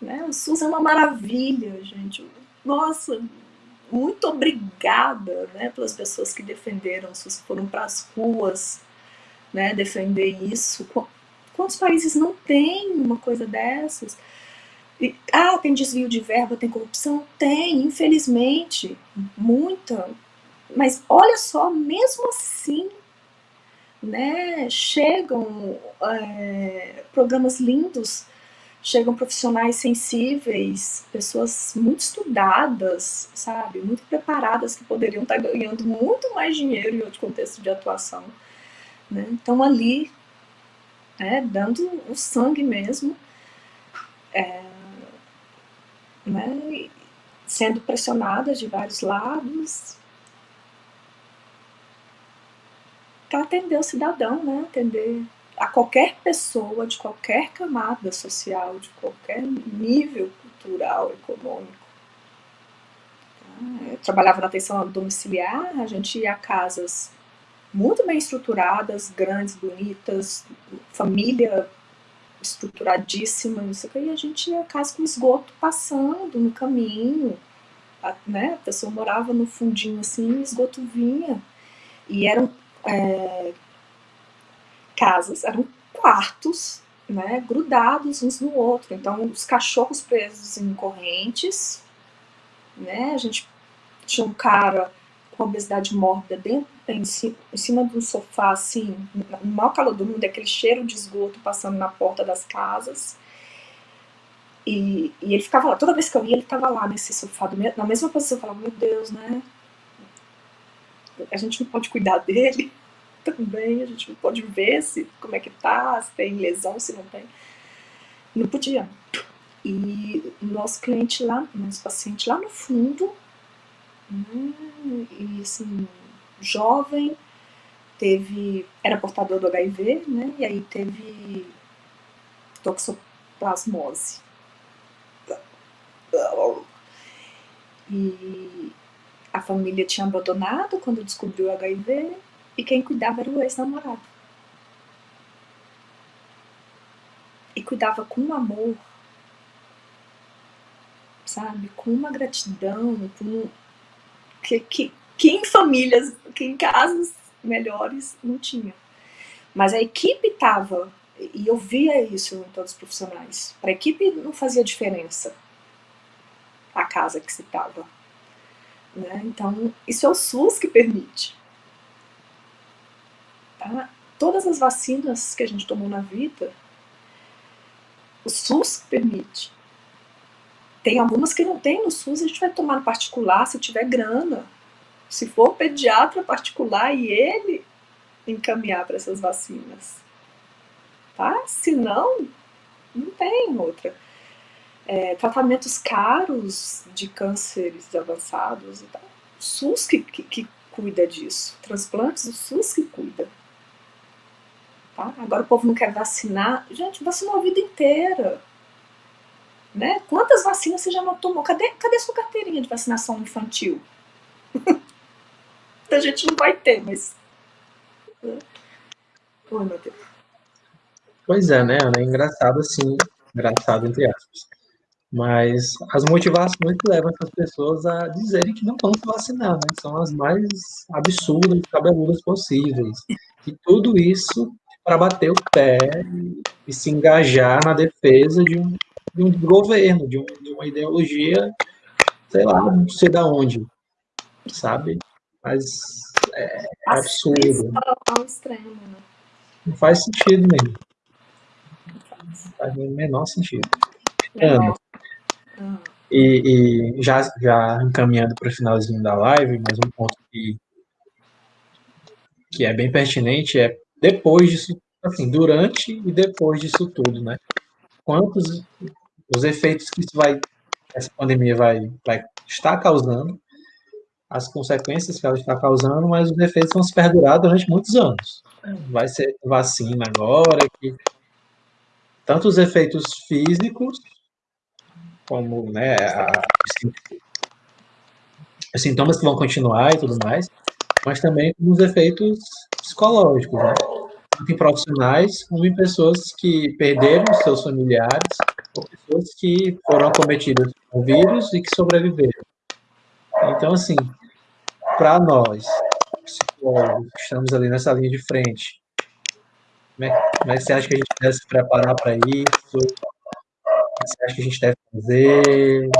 né, o SUS é uma maravilha, gente. Nossa, muito obrigada né, pelas pessoas que defenderam o SUS, foram para as ruas, né, defender isso. Quantos países não têm uma coisa dessas? E, ah, tem desvio de verba, tem corrupção? Tem, infelizmente, muita. Mas olha só, mesmo assim, né, chegam é, programas lindos, chegam profissionais sensíveis, pessoas muito estudadas, sabe, muito preparadas, que poderiam estar ganhando muito mais dinheiro em outro contexto de atuação né? Então ali, é, dando o sangue mesmo, é, né? sendo pressionadas de vários lados, para atender o cidadão, né? atender a qualquer pessoa de qualquer camada social, de qualquer nível cultural, econômico. Tá? Eu trabalhava na atenção domiciliar, a gente ia a casas muito bem estruturadas, grandes, bonitas, família estruturadíssima, não sei o que, e a gente ia casa com esgoto passando no caminho, a, né, a pessoa morava no fundinho assim, o esgoto vinha, e eram é, casas, eram quartos, né, grudados uns no outro, então os cachorros presos em correntes, né, a gente tinha um cara com obesidade mórbida dentro, em, cima, em cima de um sofá, assim, no maior calor do mundo, aquele cheiro de esgoto passando na porta das casas. E, e ele ficava lá, toda vez que eu ia, ele estava lá nesse sofá, na mesma posição, eu falava, meu Deus, né? A gente não pode cuidar dele também, a gente não pode ver se, como é que tá, se tem lesão, se não tem. Não podia. E nosso cliente lá, nosso paciente lá no fundo, Hum, e assim, jovem, teve, era portador do HIV, né? E aí teve toxoplasmose. E a família tinha abandonado quando descobriu o HIV e quem cuidava era o ex-namorado. E cuidava com amor, sabe? Com uma gratidão, com que, que, que em famílias, que em casas melhores não tinha. Mas a equipe estava, e eu via isso em todos os profissionais, para a equipe não fazia diferença a casa que se estava. Né? Então, isso é o SUS que permite. Tá? Todas as vacinas que a gente tomou na vida, o SUS permite. Tem algumas que não tem no SUS, a gente vai tomar no particular se tiver grana. Se for pediatra particular e ele encaminhar para essas vacinas. Tá? Se não, não tem outra. É, tratamentos caros de cânceres avançados e tal. O SUS que, que, que cuida disso. Transplantes, o SUS que cuida. Tá? Agora o povo não quer vacinar. Gente, vacinou a vida inteira. Né? Quantas vacinas você já não tomou? Cadê, cadê sua carteirinha de vacinação infantil? a gente não vai ter, mas... Oi, Matheus. Pois é, né, É engraçado assim, engraçado entre aspas. Mas as motivações que levam essas pessoas a dizerem que não vão se vacinar, né? São as mais absurdas e cabeludas possíveis. E tudo isso para bater o pé e, e se engajar na defesa de um de um governo, de, um, de uma ideologia, sei lá, não sei da onde, sabe? Mas é, é absurdo. Ao extremo, né? Não faz sentido mesmo. Não faz o menor sentido. Ana, hum. e, e, já, já encaminhando para o finalzinho da live, mais um ponto que, que é bem pertinente é depois disso, assim, durante e depois disso tudo, né? Quantos os efeitos que isso vai, essa pandemia vai, vai estar causando, as consequências que ela está causando, mas os efeitos vão se perdurar durante muitos anos. Vai ser vacina agora, que tanto os efeitos físicos, como né, a, os sintomas que vão continuar e tudo mais, mas também os efeitos psicológicos, né? tanto em profissionais como em pessoas que perderam seus familiares ou pessoas que foram acometidas com vírus e que sobreviveram. Então, assim, para nós, psicólogos, que estamos ali nessa linha de frente, como é, como é que você acha que a gente deve se preparar para isso? O que você acha que a gente deve fazer?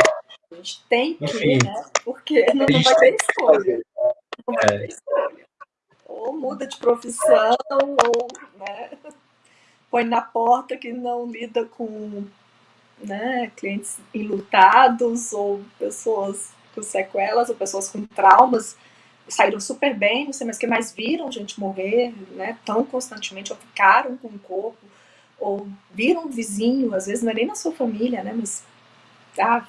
A gente tem que, Enfim, né? Porque não, não vai ter escolha. Não vai ter escolha. Ou muda de profissão, ou né, põe na porta que não lida com né, clientes enlutados, ou pessoas com sequelas, ou pessoas com traumas saíram super bem, não sei mais que mais viram gente morrer, né, tão constantemente, ou ficaram com o corpo, ou viram um vizinho, às vezes não é nem na sua família, né, mas, ah,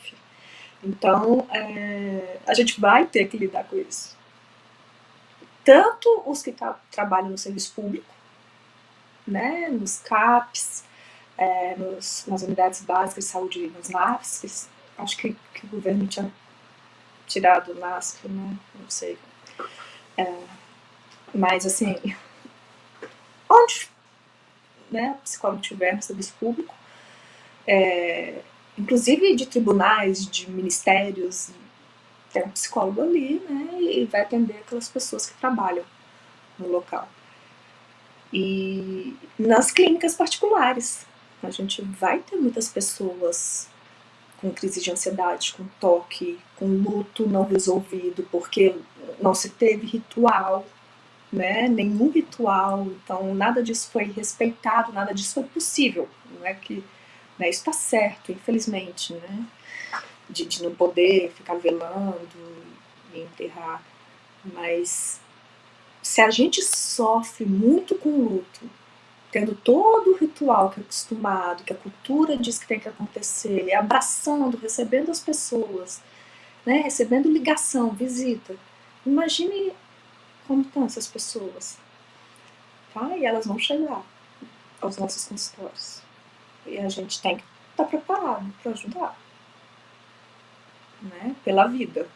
então, é, a gente vai ter que lidar com isso. Tanto os que tra trabalham no serviço público, né, nos CAPs, é, nos, nas unidades básicas de saúde, nos NAFs, acho que, que o governo tinha tirado o NASF, né, não sei. É, mas, assim, onde né, o psicólogo estiver no serviço público, é, inclusive de tribunais, de ministérios, tem um psicólogo ali, né, e vai atender aquelas pessoas que trabalham no local. E nas clínicas particulares, a gente vai ter muitas pessoas com crise de ansiedade, com toque, com luto não resolvido, porque não se teve ritual, né? nenhum ritual, então nada disso foi respeitado, nada disso foi possível. Não é que né, isso está certo, infelizmente, né? De, de não poder ficar velando e enterrar. Mas se a gente sofre muito com luto, tendo todo o ritual que é acostumado, que a cultura diz que tem que acontecer, abraçando, recebendo as pessoas, né, recebendo ligação, visita. Imagine como estão essas pessoas. Tá? E elas vão chegar aos nossos consultórios. E a gente tem que estar tá preparado para ajudar. Né? Pela vida.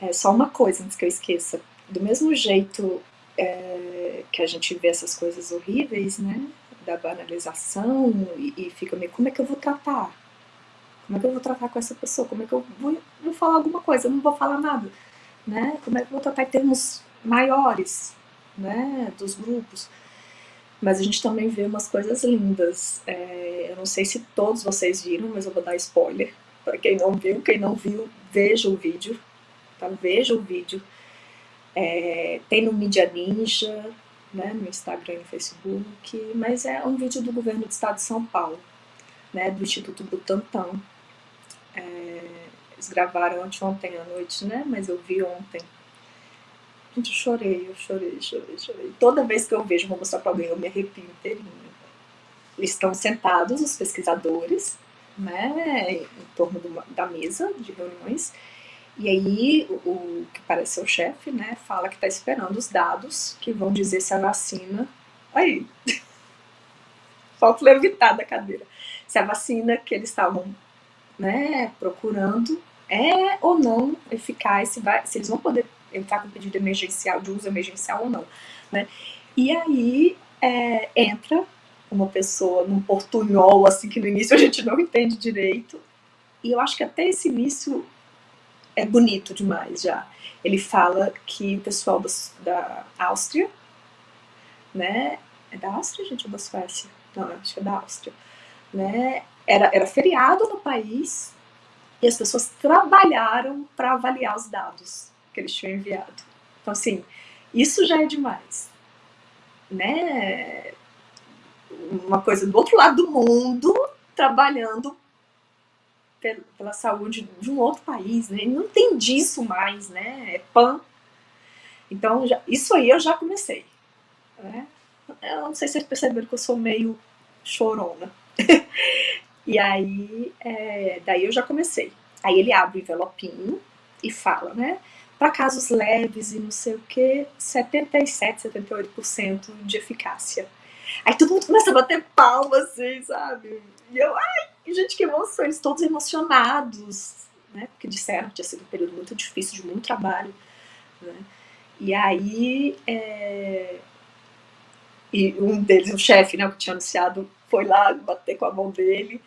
É só uma coisa antes que eu esqueça. Do mesmo jeito é, que a gente vê essas coisas horríveis, né, da banalização e, e, fica meio, como é que eu vou tratar? Como é que eu vou tratar com essa pessoa? Como é que eu vou, vou falar alguma coisa? Eu não vou falar nada, né? Como é que eu vou tratar em termos maiores, né, dos grupos? Mas a gente também vê umas coisas lindas. É, eu não sei se todos vocês viram, mas eu vou dar spoiler. Para quem não viu, quem não viu, veja o vídeo. Tá? Veja o vídeo é, tem no Media Ninja, né, no Instagram e no Facebook, mas é um vídeo do governo do estado de São Paulo, né, do Instituto Butantan. É, eles gravaram ontem à noite, né, mas eu vi ontem. Gente, eu chorei, eu chorei, chorei, chorei. Toda vez que eu vejo, vou mostrar para alguém, eu me arrepio inteirinho. Estão sentados, os pesquisadores, né, em torno da mesa de reuniões, e aí, o, o que parece ser o chefe, né, fala que está esperando os dados que vão dizer se a vacina... Aí, falta levitar da cadeira. Se a vacina que eles estavam né, procurando é ou não eficaz, se, vai, se eles vão poder entrar com pedido emergencial, de uso emergencial ou não. Né? E aí é, entra uma pessoa num portunhol, assim, que no início a gente não entende direito, e eu acho que até esse início é bonito demais já. Ele fala que o pessoal da Áustria, né, é da Áustria, gente, ou da Suécia? Não, acho que é da Áustria, né, era, era feriado no país e as pessoas trabalharam para avaliar os dados que eles tinham enviado. Então, assim, isso já é demais. né, uma coisa do outro lado do mundo, trabalhando pela saúde de um outro país, né? Não tem disso mais, né? É pan. Então, já, isso aí eu já comecei. Né? Eu não sei se vocês perceberam que eu sou meio chorona. e aí, é, daí eu já comecei. Aí ele abre o envelopinho e fala, né? Para casos leves e não sei o que, 77, 78% de eficácia. Aí todo mundo começa a bater palmas, assim, sabe? E eu, ai, gente, que emoção, eles todos emocionados, né? Porque disseram que tinha sido um período muito difícil, de muito trabalho, né? E aí, é... e um deles, o chefe, né, que tinha anunciado, foi lá bater com a mão dele,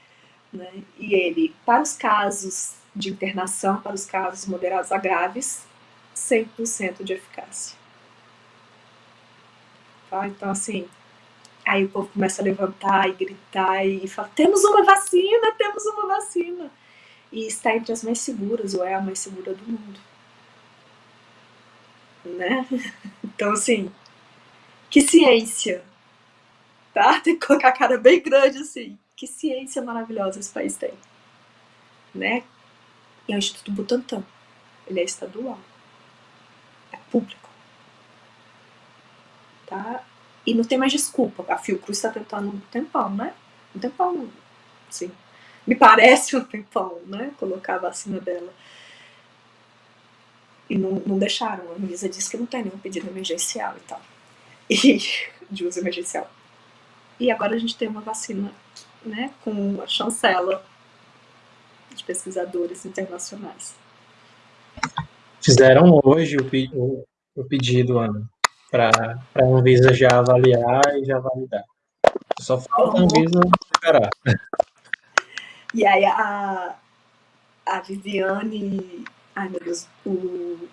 né? E ele, para os casos de internação, para os casos moderados a graves, 100% de eficácia. Tá? Então, assim, Aí o povo começa a levantar e gritar e fala: temos uma vacina, temos uma vacina. E está entre as mais seguras, ou é a mais segura do mundo. Né? Então, assim, que ciência. Tá? Tem que colocar a cara bem grande assim. Que ciência maravilhosa esse país tem. Né? E é o Instituto Butantan. Ele é estadual. É público. Tá? E não tem mais desculpa. A Fiocruz está tentando um tempão, né? Um tempão, sim. Me parece um tempão, né? Colocar a vacina dela. E não, não deixaram. A Anvisa disse que não tem nenhum pedido emergencial e tal. E, de uso emergencial. E agora a gente tem uma vacina, né? Com a chancela de pesquisadores internacionais. Fizeram hoje o, o, o pedido, Ana para a Anvisa já avaliar e já validar. Só falta a Anvisa esperar. E aí a, a Viviane. Ai meu Deus, o.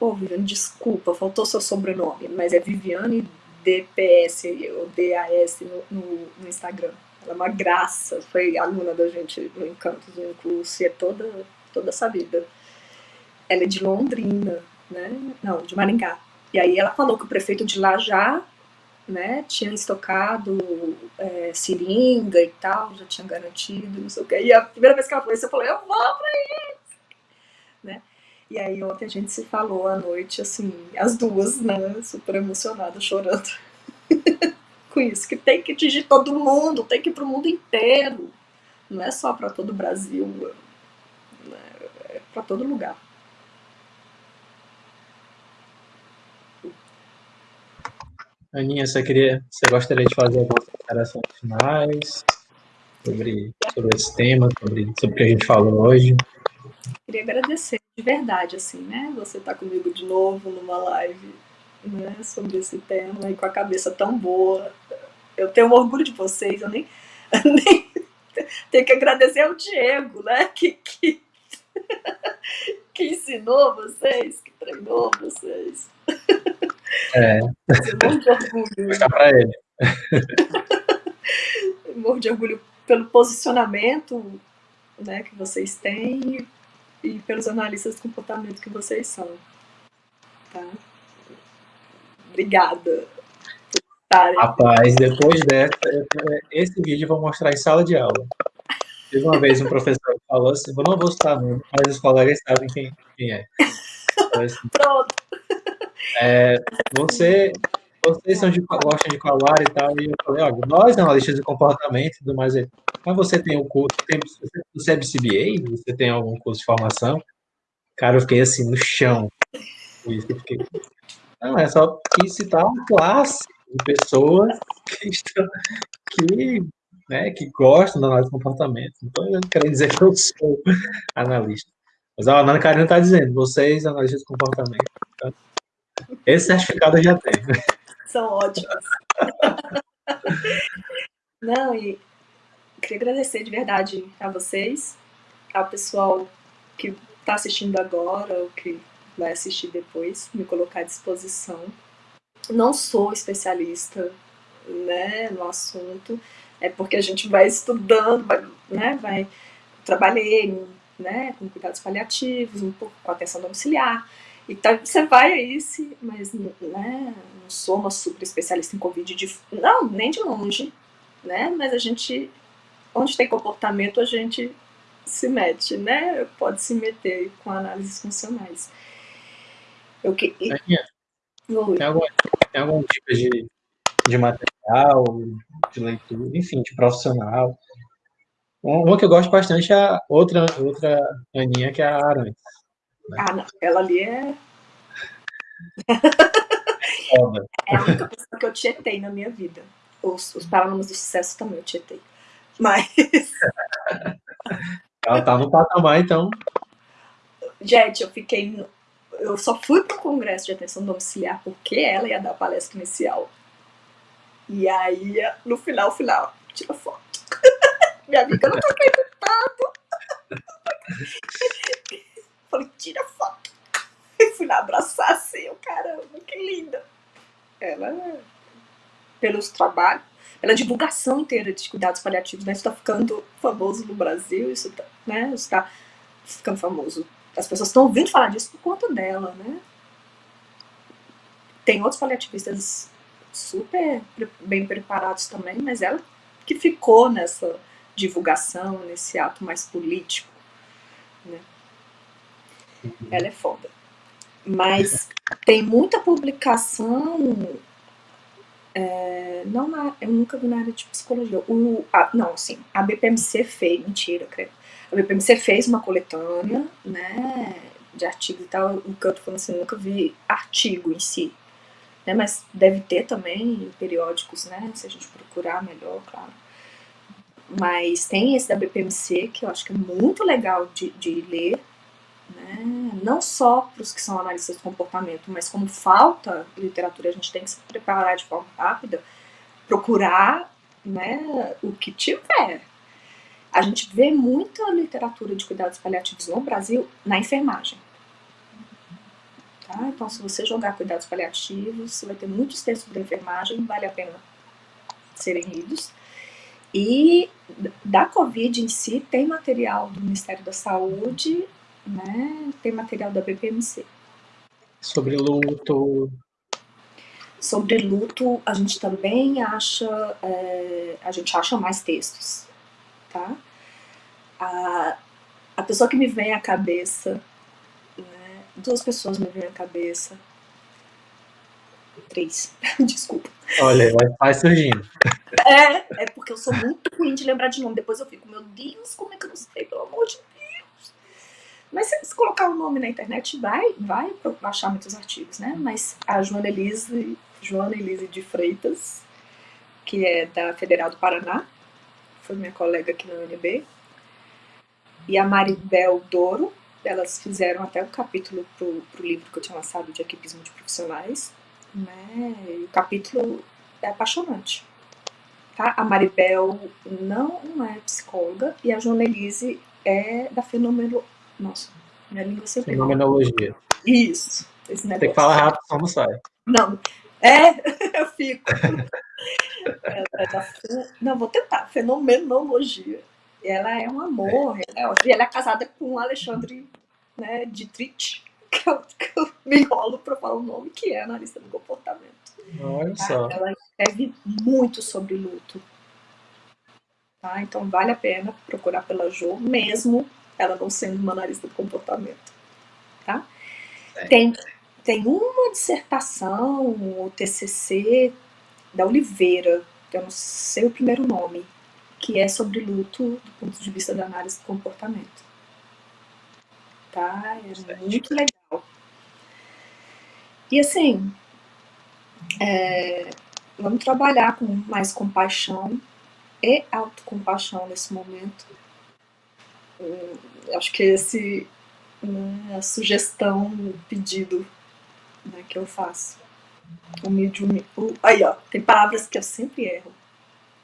Oh, Viviane, desculpa, faltou seu sobrenome, mas é Viviane DPS ou DAS no, no, no Instagram. Ela é uma graça, foi aluna da gente no Encantos, no curso, e é toda, toda sabida. Ela é de Londrina, né? Não, de Maringá. E aí ela falou que o prefeito de lá já né, tinha estocado é, seringa e tal, já tinha garantido, não sei o que. E a primeira vez que ela falou isso, eu falei, eu vou pra isso! Né? E aí ontem a gente se falou à noite, assim, as duas, né, super emocionadas, chorando com isso, que tem que atingir todo mundo, tem que ir pro mundo inteiro. Não é só para todo o Brasil, né, é para todo lugar. Aninha, você, queria, você gostaria de fazer algumas considerações finais sobre, sobre esse tema, sobre, sobre o que a gente falou hoje? Queria agradecer de verdade, assim, né? Você tá comigo de novo numa live né, sobre esse tema e com a cabeça tão boa. Eu tenho orgulho de vocês, eu nem, nem tenho que agradecer ao Diego, né? Que, que, que ensinou vocês, que treinou vocês. É. Eu morro de orgulho. Está para ele. morro de orgulho pelo posicionamento né, que vocês têm e pelos analistas de comportamento que vocês são. Tá? Obrigada. Rapaz, depois dessa, esse vídeo eu vou mostrar em sala de aula. Teve uma vez um professor falou assim, eu não vou citar nome, mas os colegas sabem quem, quem é. Assim, Pronto. É, você, vocês são de, gostam de falar e tal, e eu falei, olha, nós analistas de comportamento e tudo mais, mas você tem o curso, tem, você é BCBA? Você tem algum curso de formação? Cara, eu fiquei assim, no chão. Isso, fiquei... Não, é só que citar uma classe de pessoas que estão, que, né, que gostam da análise de comportamento. Então, eu quero dizer que eu sou analista. Mas a Ana Karina está dizendo, vocês, analistas de comportamento? Esse certificado eu já tenho. São ótimos. Não, e queria agradecer de verdade a vocês, ao pessoal que está assistindo agora ou que vai assistir depois, me colocar à disposição. Não sou especialista né, no assunto, é porque a gente vai estudando, vai, né, vai trabalhei né, com cuidados paliativos, um pouco com atenção domiciliar, Então você vai aí, se, mas né, não sou uma super especialista em Covid, de, não, nem de longe, né? Mas a gente, onde tem comportamento, a gente se mete, né? Pode se meter com análises funcionais. Eu que... Tem, alguma, tem algum tipo de, de material, de leitura, enfim, de profissional? Uma que eu gosto bastante é a outra, outra Aninha, que é a Aranha. Né? Ah, não. Ela ali é. é a única pessoa que eu tietei na minha vida. Os, os Paralamas do Sucesso também eu tietei. Mas. Ela tá no patamar, então. Gente, eu fiquei. Eu só fui pro congresso de atenção domiciliar porque ela ia dar palestra inicial. E aí, no final, final, tira foto. Minha amiga, eu não tô acreditando. Falei, tira foto. E fui lá abraçar assim, o caramba, que linda. Ela, pelos trabalhos, pela divulgação inteira de cuidados paliativos, né? Isso tá ficando famoso no Brasil, isso tá, né? Isso tá ficando famoso. As pessoas estão ouvindo falar disso por conta dela, né? Tem outros paliativistas super bem preparados também, mas ela que ficou nessa divulgação, nesse ato mais político, né? Ela é foda. Mas tem muita publicação. É, não na, eu nunca vi na área de psicologia. O, a, não, sim, a BPMC fez, mentira, creio. A BPMC fez uma coletânea, né, de artigos e tal. O tô falando assim, nunca vi artigo em si. Né, mas deve ter também periódicos, né, se a gente procurar melhor, claro. Mas tem esse da BPMC, que eu acho que é muito legal de, de ler, né? não só para os que são analistas de comportamento, mas como falta literatura, a gente tem que se preparar de forma rápida, procurar né, o que tiver. A gente vê muita literatura de cuidados paliativos no Brasil na enfermagem. Tá? Então, se você jogar cuidados paliativos, você vai ter muitos textos da enfermagem, vale a pena serem lidos. E da Covid em si, tem material do Ministério da Saúde né? Tem material da BPMC. Sobre luto. Sobre luto, a gente também acha, é, a gente acha mais textos, tá? A, a pessoa que me vem à cabeça, né? duas pessoas me vêm à cabeça, três, desculpa. Olha, vai surgindo. É, é porque eu sou muito ruim de lembrar de nome. Depois eu fico, meu Deus, como é que eu não sei, pelo amor de mas se colocar o nome na internet, vai, vai achar muitos artigos, né? Mas a Joana Elise, Joana Elise de Freitas, que é da Federal do Paraná, foi minha colega aqui na UNB, e a Maribel Douro, elas fizeram até um capítulo pro, o livro que eu tinha lançado de equipismo de profissionais, né? E o capítulo é apaixonante. Tá? A Maribel não, é psicóloga e a Joana Elise é da fenômeno, nossa, minha língua sempre. Fenomenologia. Isso. Esse negócio. Tem que falar rápido, só não sai. Não. É, eu fico. É, é da, não, vou tentar. Fenomenologia. Ela é um amor. É. Ela, é, ela é casada com o Alexandre né, Dietrich, que eu, que eu me enrolo para falar o nome, que é analista do comportamento. Olha tá? só. Ela escreve muito sobre luto. Tá? Então vale a pena procurar pela Jo, mesmo ela não sendo uma analista do comportamento. Tá? É. Tem, tem uma dissertação, o TCC, da Oliveira, que eu não sei o primeiro nome, que é sobre luto do ponto de vista da análise do comportamento. Tá? É muito legal. E assim, é, vamos trabalhar com mais compaixão e autocompaixão nesse momento acho que esse né, a sugestão, o pedido né, que eu faço. Humilde, humilde. Aí, ó, tem palavras que eu sempre erro.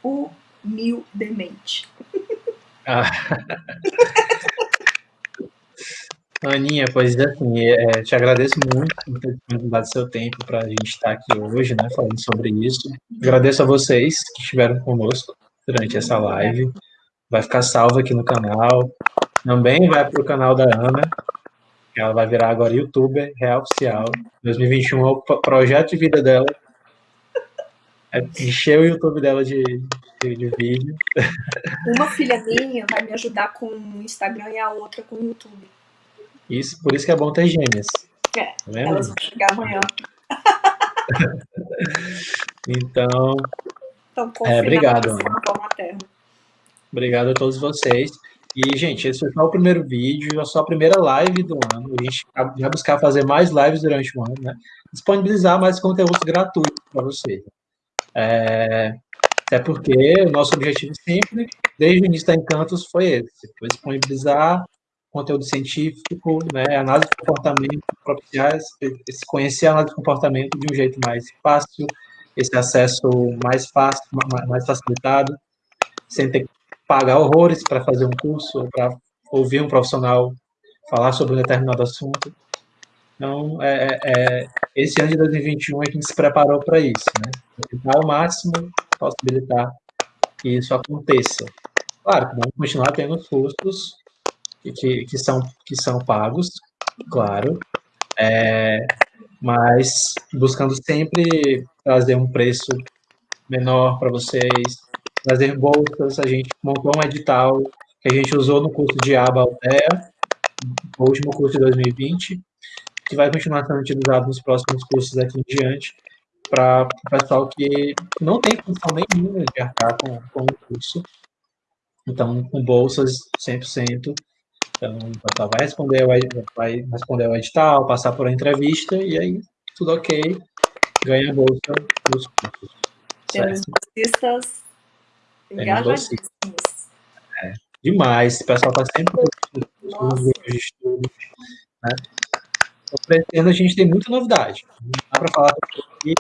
Humildemente. Ah. Aninha, pois assim, é, te agradeço muito por ter dado seu tempo para a gente estar aqui hoje, né, falando sobre isso. Agradeço a vocês que estiveram conosco durante essa live. Vai ficar salvo aqui no canal. Também vai para o canal da Ana, Ela vai virar agora youtuber real oficial. 2021 é o projeto de vida dela. É encher o YouTube dela de, de, de vídeo. Uma filha minha vai me ajudar com o Instagram e a outra com o YouTube. Isso, por isso que é bom ter gêmeas. É, tá elas vão chegar amanhã. então, então é, obrigado. Obrigado a todos vocês. E, gente, esse foi só o primeiro vídeo, a só a primeira live do ano. A gente vai buscar fazer mais lives durante o ano, né? Disponibilizar mais conteúdos gratuitos para vocês. É, até porque o nosso objetivo sempre, desde o início da Encantos, foi esse: foi disponibilizar conteúdo científico, né, análise de comportamento, propiciar esse, conhecer a análise de comportamento de um jeito mais fácil, esse acesso mais fácil, mais facilitado, sem ter que pagar horrores para fazer um curso para ouvir um profissional falar sobre um determinado assunto. Então, é, é, é esse ano de 2021 é a gente se preparou para isso, né? Tentar ao máximo possibilitar que isso aconteça. Claro vamos continuar tendo custos que, que, são, que são pagos, claro, é, mas buscando sempre trazer um preço menor para vocês, trazer bolsas, a gente montou um edital que a gente usou no curso de aba Altea, o último curso de 2020, que vai continuar sendo utilizado nos próximos cursos aqui em diante, para o pessoal que não tem função nenhuma de arcar com, com o curso. Então, com bolsas 100%, então, o pessoal vai responder, vai responder o edital, passar por uma entrevista, e aí, tudo ok, ganha a bolsa dos cursos. Temos bolsistas engajadíssimos. É, demais, o pessoal está sempre nos grupos de estudo. Né? Então, a gente tem muita novidade. Não dá para falar aqui,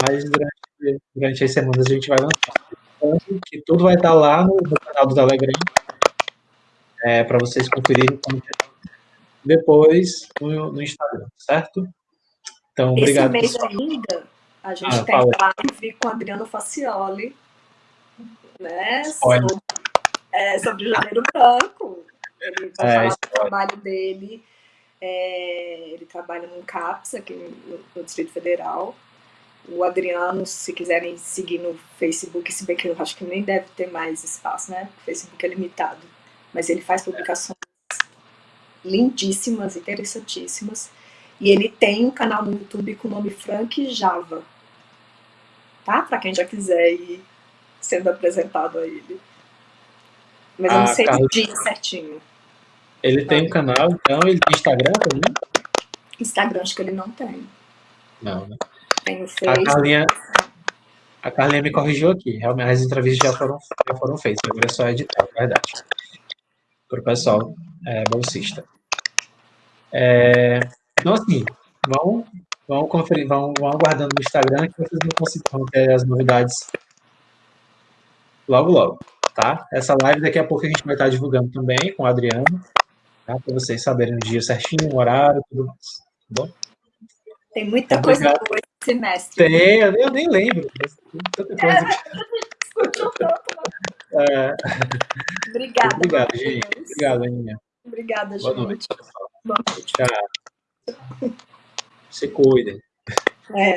mas durante, durante as semanas a gente vai lançar. que tudo vai estar lá no, no canal do Telegram, é, para vocês conferirem como depois no, no, Instagram, certo? Então, obrigado. Esse mês pessoal. ainda, a gente ah, tem live com Adriano Facioli, né? Sobre, é, sobre o Janeiro Branco. Ele vai é, falar do trabalho dele. É, ele trabalha no CAPS, aqui no, no Distrito Federal. O Adriano, se quiserem seguir no Facebook, se bem que eu acho que nem deve ter mais espaço, né? O Facebook é limitado mas ele faz publicações lindíssimas, interessantíssimas. E ele tem um canal no YouTube com o nome Frank Java. Tá? Para quem já quiser ir sendo apresentado a ele. Mas eu não sei Carlos... o dia certinho. Ele tem um canal, então, ele tem Instagram também? Instagram acho que ele não tem. Não, né? Tem o Facebook. A Carlinha, a Carlinha me corrigiu aqui. Realmente as entrevistas já foram, já foram feitas, agora é só editar, é verdade para o pessoal é, bolsista. É, então, assim, vão, vão conferir, vão, vão aguardando no Instagram que vocês vão conseguir ter as novidades logo, logo, tá? Essa live daqui a pouco a gente vai estar divulgando também com o Adriano, tá? Para vocês saberem o dia certinho, o horário, tudo mais, tá bom? Tem muita então, coisa boa esse semestre. Tem, eu nem lembro. Tanta coisa. É, né? É... Obrigada. Obrigado, gente. Obrigado, Aninha. Obrigada, Boa gente. Noite. Boa noite. Tchau. Se cuidem. É.